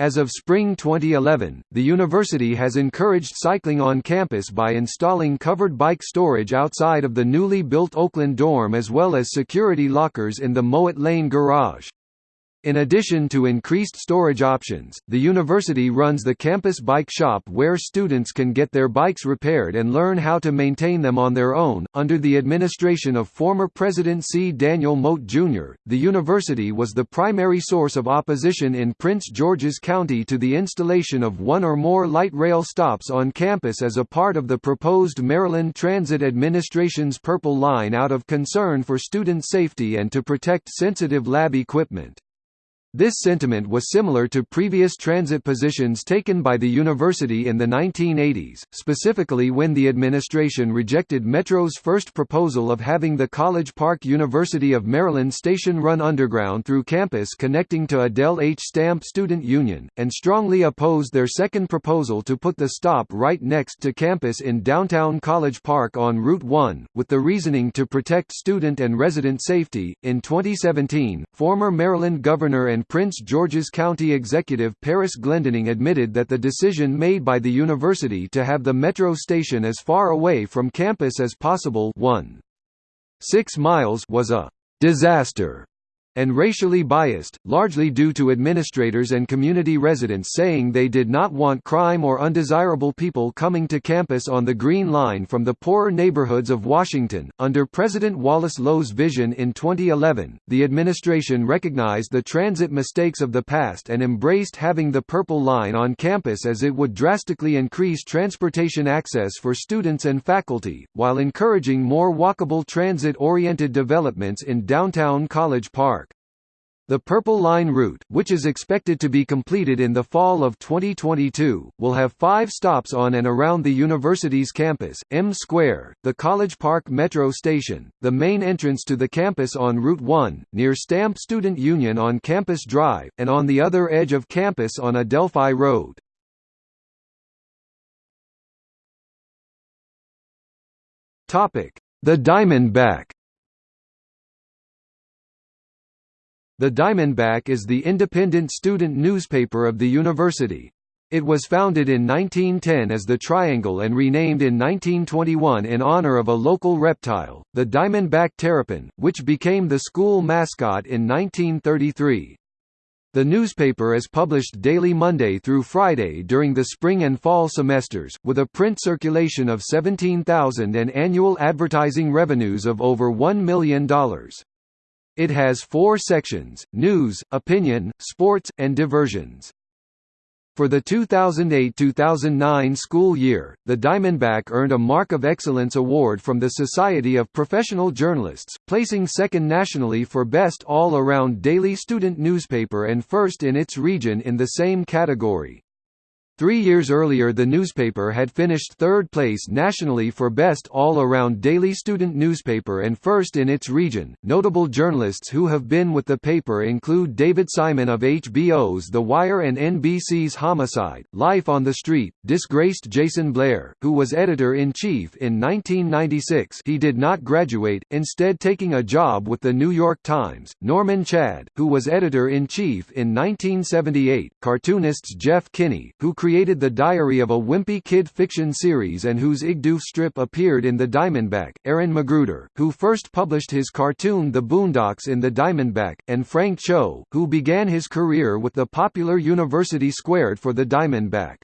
As of spring 2011, the university has encouraged cycling on campus by installing covered bike storage outside of the newly built Oakland dorm as well as security lockers in the Mowat Lane garage. In addition to increased storage options, the university runs the campus bike shop where students can get their bikes repaired and learn how to maintain them on their own. Under the administration of former President C. Daniel Mote Jr., the university was the primary source of opposition in Prince George's County to the installation of one or more light rail stops on campus as a part of the proposed Maryland Transit Administration's Purple Line out of concern for student safety and to protect sensitive lab equipment. This sentiment was similar to previous transit positions taken by the university in the 1980s, specifically when the administration rejected Metro's first proposal of having the College Park University of Maryland station run underground through campus connecting to Adele H. Stamp Student Union, and strongly opposed their second proposal to put the stop right next to campus in downtown College Park on Route 1, with the reasoning to protect student and resident safety. In 2017, former Maryland Governor and and Prince George's County Executive Paris Glendening admitted that the decision made by the university to have the metro station as far away from campus as possible 1. 6 miles was a disaster and racially biased, largely due to administrators and community residents saying they did not want crime or undesirable people coming to campus on the Green Line from the poorer neighborhoods of Washington. Under President Wallace Loh's vision in 2011, the administration recognized the transit mistakes of the past and embraced having the Purple Line on campus as it would drastically increase transportation access for students and faculty, while encouraging more walkable transit-oriented developments in downtown College Park. The Purple Line route, which is expected to be completed in the fall of 2022, will have five stops on and around the university's campus, M Square, the College Park Metro Station, the main entrance to the campus on Route 1, near Stamp Student Union on Campus Drive, and on the other edge of campus on Adelphi Road. The Diamondback The Diamondback is the independent student newspaper of the university. It was founded in 1910 as the Triangle and renamed in 1921 in honor of a local reptile, the diamondback terrapin, which became the school mascot in 1933. The newspaper is published daily Monday through Friday during the spring and fall semesters, with a print circulation of 17,000 and annual advertising revenues of over $1 million. It has four sections, news, opinion, sports, and diversions. For the 2008–2009 school year, the Diamondback earned a Mark of Excellence award from the Society of Professional Journalists, placing second nationally for Best All-Around Daily Student Newspaper and first in its region in the same category. Three years earlier the newspaper had finished third place nationally for Best All-Around Daily Student Newspaper and first in its region. Notable journalists who have been with the paper include David Simon of HBO's The Wire and NBC's Homicide, Life on the Street, disgraced Jason Blair, who was editor-in-chief in 1996 he did not graduate, instead taking a job with the New York Times, Norman Chad, who was editor-in-chief in 1978, cartoonists Jeff Kinney, who created created the Diary of a Wimpy Kid fiction series and whose Igdoof strip appeared in The Diamondback, Aaron McGruder, who first published his cartoon The Boondocks in The Diamondback, and Frank Cho, who began his career with the popular University Squared for The Diamondback.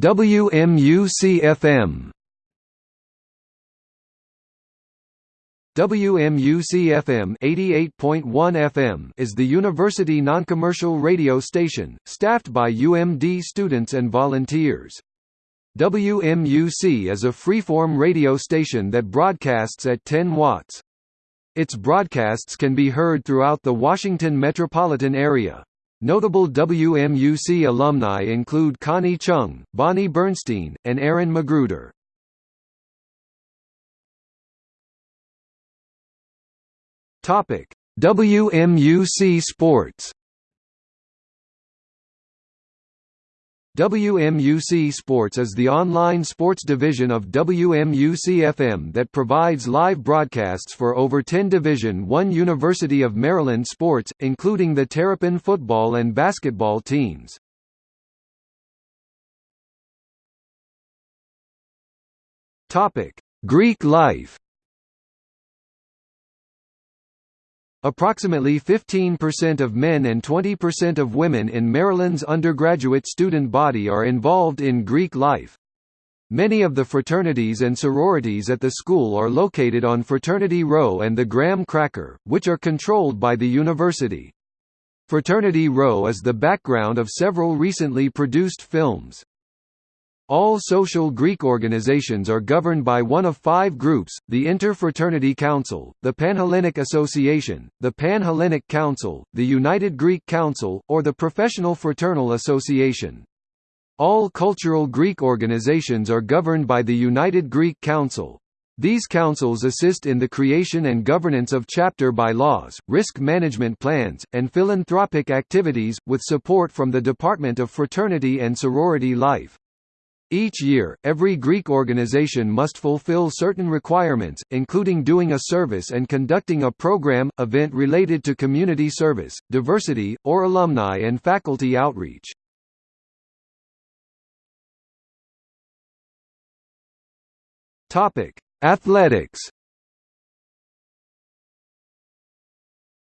WMUC-FM WMUC-FM 88.1 FM is the university noncommercial radio station, staffed by UMD students and volunteers. WMUC is a freeform radio station that broadcasts at 10 watts. Its broadcasts can be heard throughout the Washington metropolitan area. Notable WMUC alumni include Connie Chung, Bonnie Bernstein, and Aaron McGruder. Topic: WMUC Sports. WMUC Sports is the online sports division of WMUC-FM that provides live broadcasts for over 10 Division I University of Maryland sports, including the Terrapin football and basketball teams. Greek life Approximately 15% of men and 20% of women in Maryland's undergraduate student body are involved in Greek life. Many of the fraternities and sororities at the school are located on Fraternity Row and the Graham Cracker, which are controlled by the university. Fraternity Row is the background of several recently produced films. All social Greek organizations are governed by one of five groups, the Interfraternity Council, the Panhellenic Association, the Pan-Hellenic Council, the United Greek Council, or the Professional Fraternal Association. All cultural Greek organizations are governed by the United Greek Council. These councils assist in the creation and governance of chapter bylaws, risk management plans, and philanthropic activities, with support from the Department of Fraternity and Sorority Life. Each year, every Greek organization must fulfill certain requirements, including doing a service and conducting a program, event related to community service, diversity, or alumni and faculty outreach. Athletics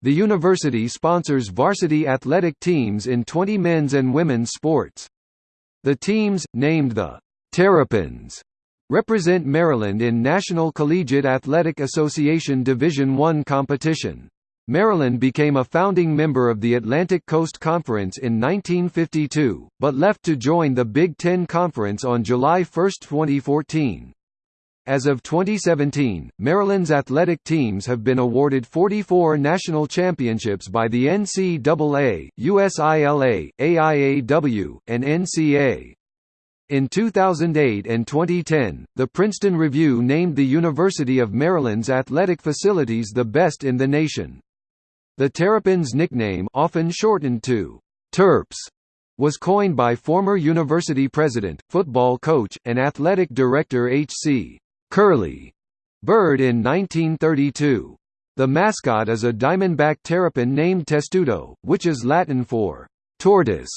The university sponsors varsity athletic teams in 20 men's and women's sports. The teams, named the Terrapins, represent Maryland in National Collegiate Athletic Association Division I competition. Maryland became a founding member of the Atlantic Coast Conference in 1952, but left to join the Big Ten Conference on July 1, 2014. As of 2017, Maryland's athletic teams have been awarded 44 national championships by the NCAA, USILA, AIAW, and NCA. In 2008 and 2010, the Princeton Review named the University of Maryland's athletic facilities the best in the nation. The Terrapins nickname often shortened to Terps was coined by former university president, football coach, and athletic director H.C. Curley Byrd in 1932. The mascot is a diamondback terrapin named Testudo, which is Latin for tortoise.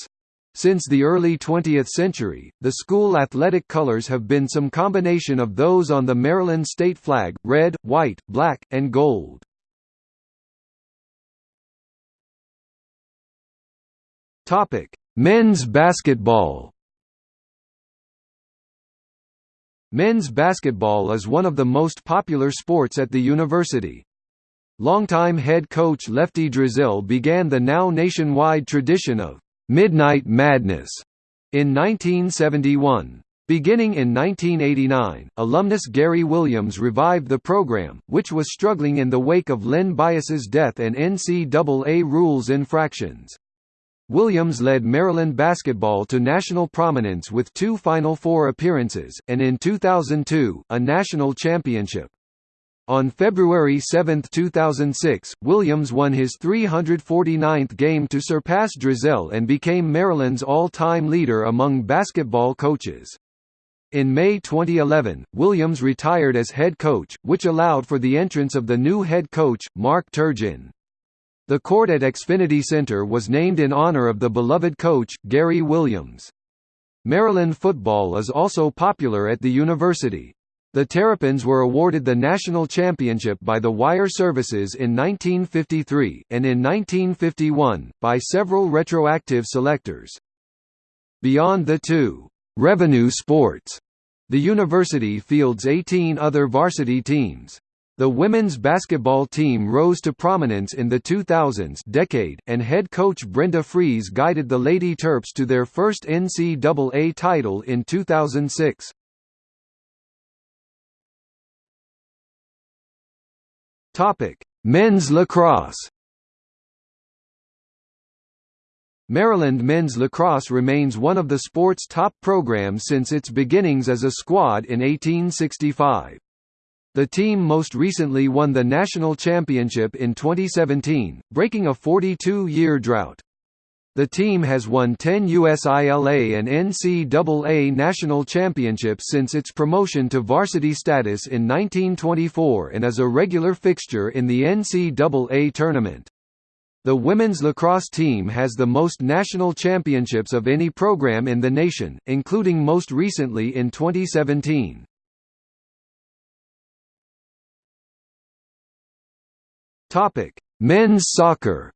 Since the early 20th century, the school athletic colors have been some combination of those on the Maryland state flag, red, white, black, and gold. Men's basketball Men's basketball is one of the most popular sports at the university. Longtime head coach Lefty Driesell began the now nationwide tradition of «Midnight Madness» in 1971. Beginning in 1989, alumnus Gary Williams revived the program, which was struggling in the wake of Len Bias's death and NCAA rules infractions. Williams led Maryland basketball to national prominence with two Final Four appearances, and in 2002, a national championship. On February 7, 2006, Williams won his 349th game to surpass Driesell and became Maryland's all-time leader among basketball coaches. In May 2011, Williams retired as head coach, which allowed for the entrance of the new head coach, Mark Turgeon. The court at Xfinity Center was named in honor of the beloved coach, Gary Williams. Maryland football is also popular at the university. The Terrapins were awarded the national championship by the Wire Services in 1953, and in 1951, by several retroactive selectors. Beyond the two revenue sports, the university fields 18 other varsity teams. The women's basketball team rose to prominence in the 2000s decade, and head coach Brenda Frese guided the Lady Terps to their first NCAA title in 2006. Topic: Men's lacrosse. Maryland men's lacrosse remains one of the sport's top programs since its beginnings as a squad in 1865. The team most recently won the national championship in 2017, breaking a 42-year drought. The team has won 10 USILA and NCAA national championships since its promotion to varsity status in 1924 and is a regular fixture in the NCAA tournament. The women's lacrosse team has the most national championships of any program in the nation, including most recently in 2017. Men's soccer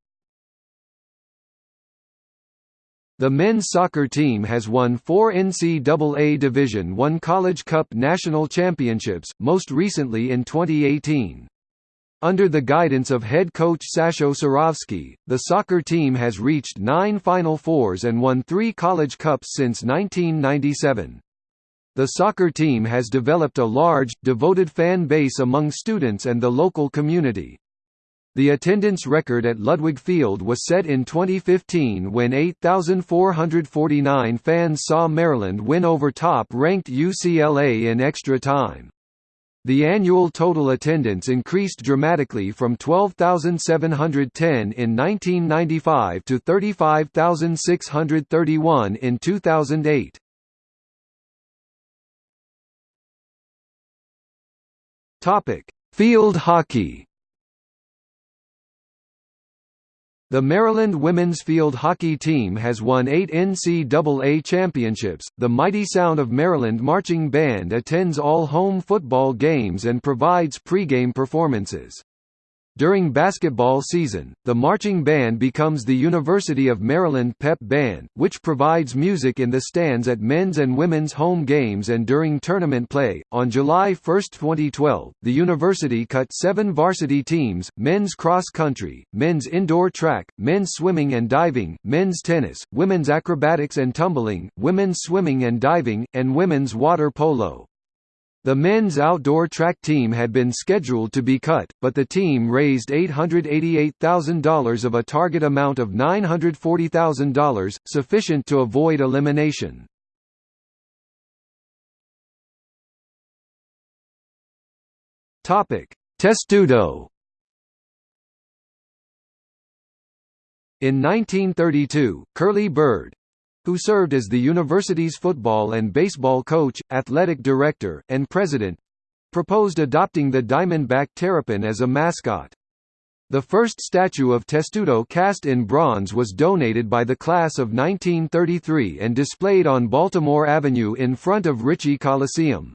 The men's soccer team has won four NCAA Division I College Cup national championships, most recently in 2018. Under the guidance of head coach Sasho Cirovski, the soccer team has reached nine Final Fours and won three College Cups since 1997. The soccer team has developed a large, devoted fan base among students and the local community. The attendance record at Ludwig Field was set in 2015 when 8,449 fans saw Maryland win over top-ranked UCLA in extra time. The annual total attendance increased dramatically from 12,710 in 1995 to 35,631 in 2008. Topic: Field hockey. The Maryland women's field hockey team has won eight NCAA championships. The Mighty Sound of Maryland marching band attends all home football games and provides pregame performances. During basketball season, the marching band becomes the University of Maryland Pep Band, which provides music in the stands at men's and women's home games and during tournament play. On July 1, 2012, the university cut seven varsity teams men's cross country, men's indoor track, men's swimming and diving, men's tennis, women's acrobatics and tumbling, women's swimming and diving, and women's water polo. The men's outdoor track team had been scheduled to be cut, but the team raised $888,000 of a target amount of $940,000, sufficient to avoid elimination. Testudo In 1932, Curley Byrd, who served as the university's football and baseball coach, athletic director, and president, proposed adopting the diamondback terrapin as a mascot. The first statue of Testudo cast in bronze was donated by the class of 1933 and displayed on Baltimore Avenue in front of Ritchie Coliseum.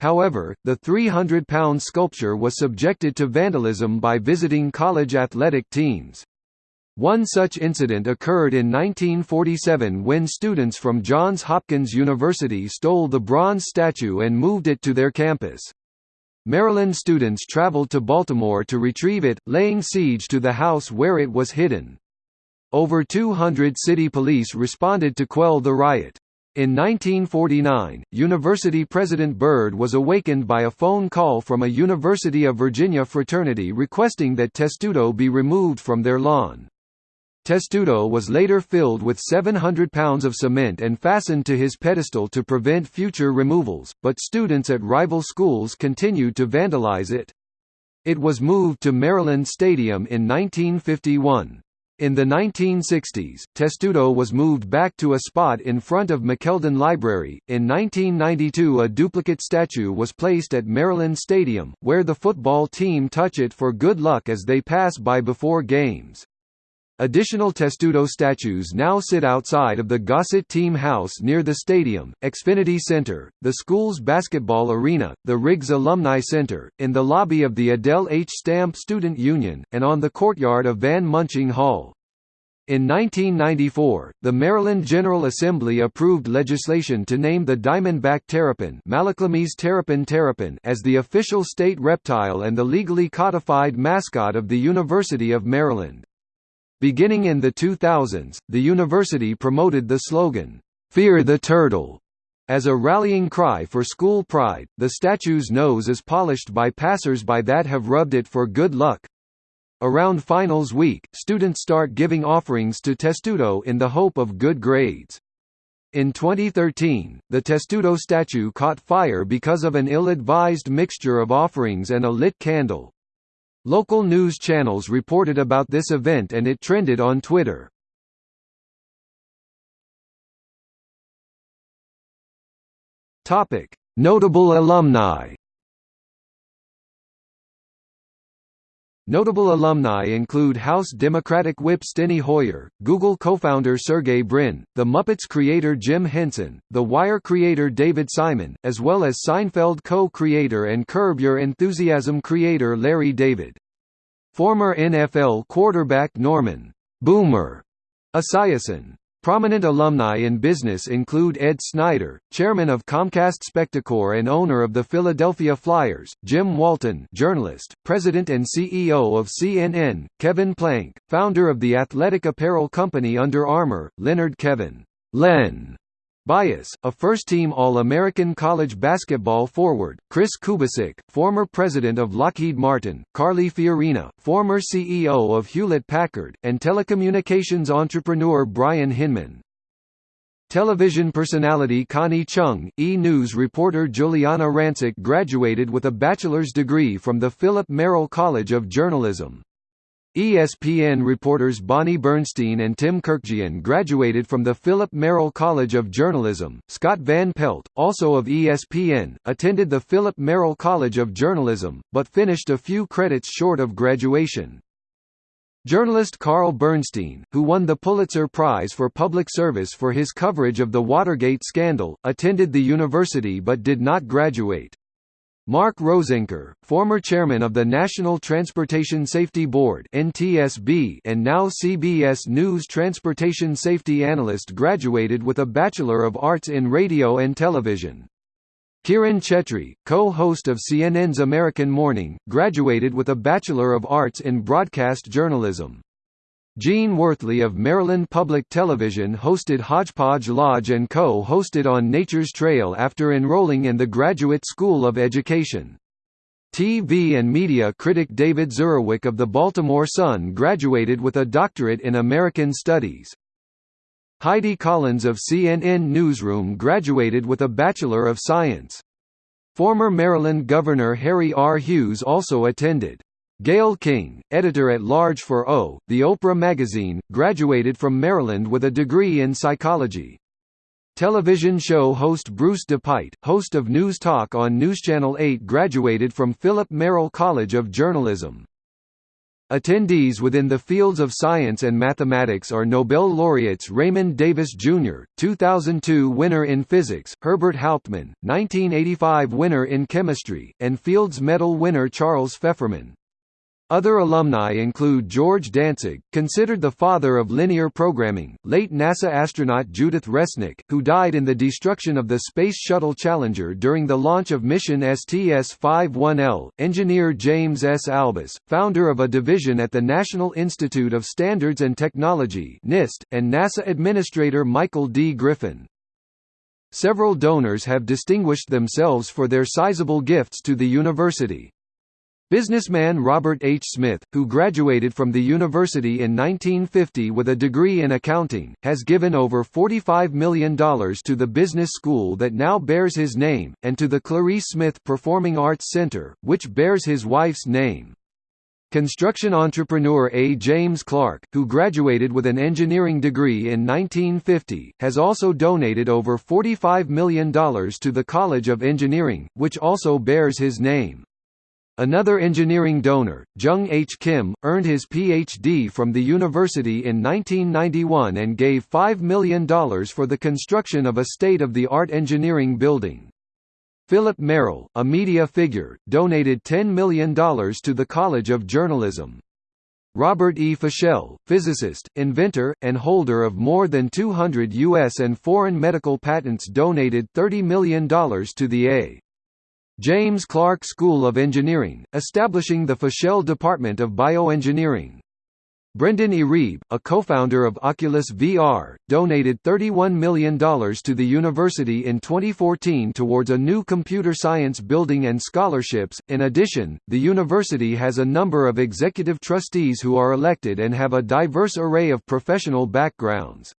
However, the 300-pound sculpture was subjected to vandalism by visiting college athletic teams. One such incident occurred in 1947 when students from Johns Hopkins University stole the bronze statue and moved it to their campus. Maryland students traveled to Baltimore to retrieve it, laying siege to the house where it was hidden. Over 200 city police responded to quell the riot. In 1949, University President Byrd was awakened by a phone call from a University of Virginia fraternity requesting that Testudo be removed from their lawn. Testudo was later filled with 700 pounds of cement and fastened to his pedestal to prevent future removals, but students at rival schools continued to vandalize it. It was moved to Maryland Stadium in 1951. In the 1960s, Testudo was moved back to a spot in front of McKeldin Library. In 1992, a duplicate statue was placed at Maryland Stadium, where the football team touch it for good luck as they pass by before games. Additional Testudo statues now sit outside of the Gossett Team House near the stadium, Xfinity Center, the school's basketball arena, the Riggs Alumni Center, in the lobby of the Adele H. Stamp Student Union, and on the courtyard of Van Munching Hall. In 1994, the Maryland General Assembly approved legislation to name the diamondback terrapin terrapin terrapin as the official state reptile and the legally codified mascot of the University of Maryland. Beginning in the 2000s, the university promoted the slogan, "'Fear the Turtle' As a rallying cry for school pride, the statue's nose is polished by passers-by that have rubbed it for good luck. Around finals week, students start giving offerings to Testudo in the hope of good grades. In 2013, the Testudo statue caught fire because of an ill-advised mixture of offerings and a lit candle. Local news channels reported about this event and it trended on Twitter. Notable alumni Notable alumni include House Democratic Whip Steny Hoyer, Google co-founder Sergey Brin, The Muppets creator Jim Henson, The Wire creator David Simon, as well as Seinfeld co-creator and Curb Your Enthusiasm creator Larry David. Former NFL quarterback Norman Boomer Esiason Prominent alumni in business include Ed Snider, chairman of Comcast Spectacor and owner of the Philadelphia Flyers, Jim Walton journalist, president and CEO of CNN, Kevin Plank, founder of the athletic apparel company Under Armour, Leonard Kevin Len Bias, a first-team All-American college basketball forward, Chris Kubasik, former president of Lockheed Martin, Carly Fiorina, former CEO of Hewlett-Packard, and telecommunications entrepreneur Brian Hinman. Television personality Connie Chung, E! News reporter Giuliana Rancic graduated with a bachelor's degree from the Philip Merrill College of Journalism. ESPN reporters Bonnie Bernstein and Tim Kurkjian graduated from the Philip Merrill College of Journalism. Scott Van Pelt, also of ESPN, attended the Philip Merrill College of Journalism, but finished a few credits short of graduation. Journalist Carl Bernstein, who won the Pulitzer Prize for Public Service for his coverage of the Watergate scandal, attended the university but did not graduate. Mark Rosenker, former chairman of the National Transportation Safety Board (NTSB) and now CBS News transportation safety analyst graduated with a Bachelor of Arts in Radio and Television. Kiran Chetry, co-host of CNN's American Morning, graduated with a Bachelor of Arts in Broadcast Journalism. Jean Worthley of Maryland Public Television hosted Hodgepodge Lodge and co-hosted on Nature's Trail after enrolling in the Graduate School of Education. TV and media critic David Zurawik of the Baltimore Sun graduated with a doctorate in American Studies. Heidi Collins of CNN Newsroom graduated with a Bachelor of Science. Former Maryland Governor Harry R. Hughes also attended. Gayle King, editor-at-large for O, The Oprah Magazine, graduated from Maryland with a degree in psychology. Television show host Bruce DePuyt, host of News Talk on News Channel 8 graduated from Philip Merrill College of Journalism. Attendees within the fields of science and mathematics are Nobel laureates Raymond Davis Jr., 2002 winner in physics, Herbert Hauptman, 1985 winner in chemistry, and Fields Medal winner Charles Fefferman. Other alumni include George Dantzig, considered the father of linear programming, late NASA astronaut Judith Resnik, who died in the destruction of the Space Shuttle Challenger during the launch of mission STS-51L, engineer James S. Albus, founder of a division at the National Institute of Standards and Technology NIST, and NASA administrator Michael D. Griffin. Several donors have distinguished themselves for their sizable gifts to the university. Businessman Robert H. Smith, who graduated from the university in 1950 with a degree in accounting, has given over $45 million to the business school that now bears his name, and to the Clarice Smith Performing Arts Center, which bears his wife's name. Construction entrepreneur A. James Clark, who graduated with an engineering degree in 1950, has also donated over $45 million to the College of Engineering, which also bears his name. Another engineering donor, Jeong H. Kim, earned his Ph.D. from the university in 1991 and gave $5 million for the construction of a state-of-the-art engineering building. Philip Merrill, a media figure, donated $10 million to the College of Journalism. Robert E. Fischel, physicist, inventor, and holder of more than 200 U.S. and foreign medical patents donated $30 million to the A. James Clark School of Engineering, establishing the Fischel Department of Bioengineering. Brendan Iribe, a co-founder of Oculus VR, donated $31 million to the university in 2014 towards a new computer science building and scholarships. In addition, the university has a number of executive trustees who are elected and have a diverse array of professional backgrounds.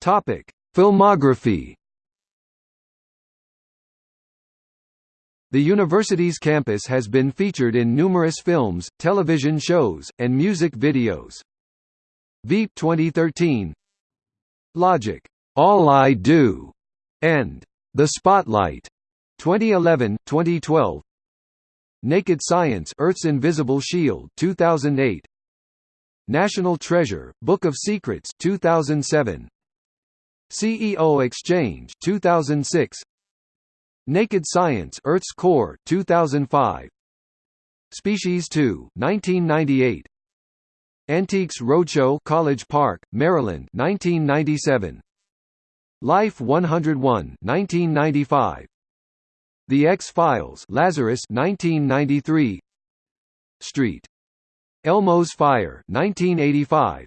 Topic: Filmography. The university's campus has been featured in numerous films, television shows, and music videos. Veep 2013 Logic, All I Do, and The Spotlight. 2011, 2012 Naked Science Earth's Invisible Shield 2008 National Treasure Book of Secrets 2007 CEO Exchange 2006 Naked Science Earth's Core 2005 Species 2 1998 Antiques Roadshow College Park Maryland 1997 Life 101 1995 The X-Files Lazarus 1993 Street. Elmo's Fire 1985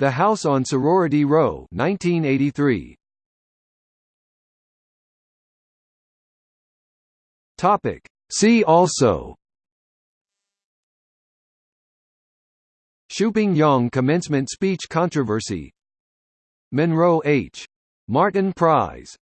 The House on Sorority Row 1983 Topic. See also Shuping Yang Commencement Speech Controversy Monroe H. Martin Prize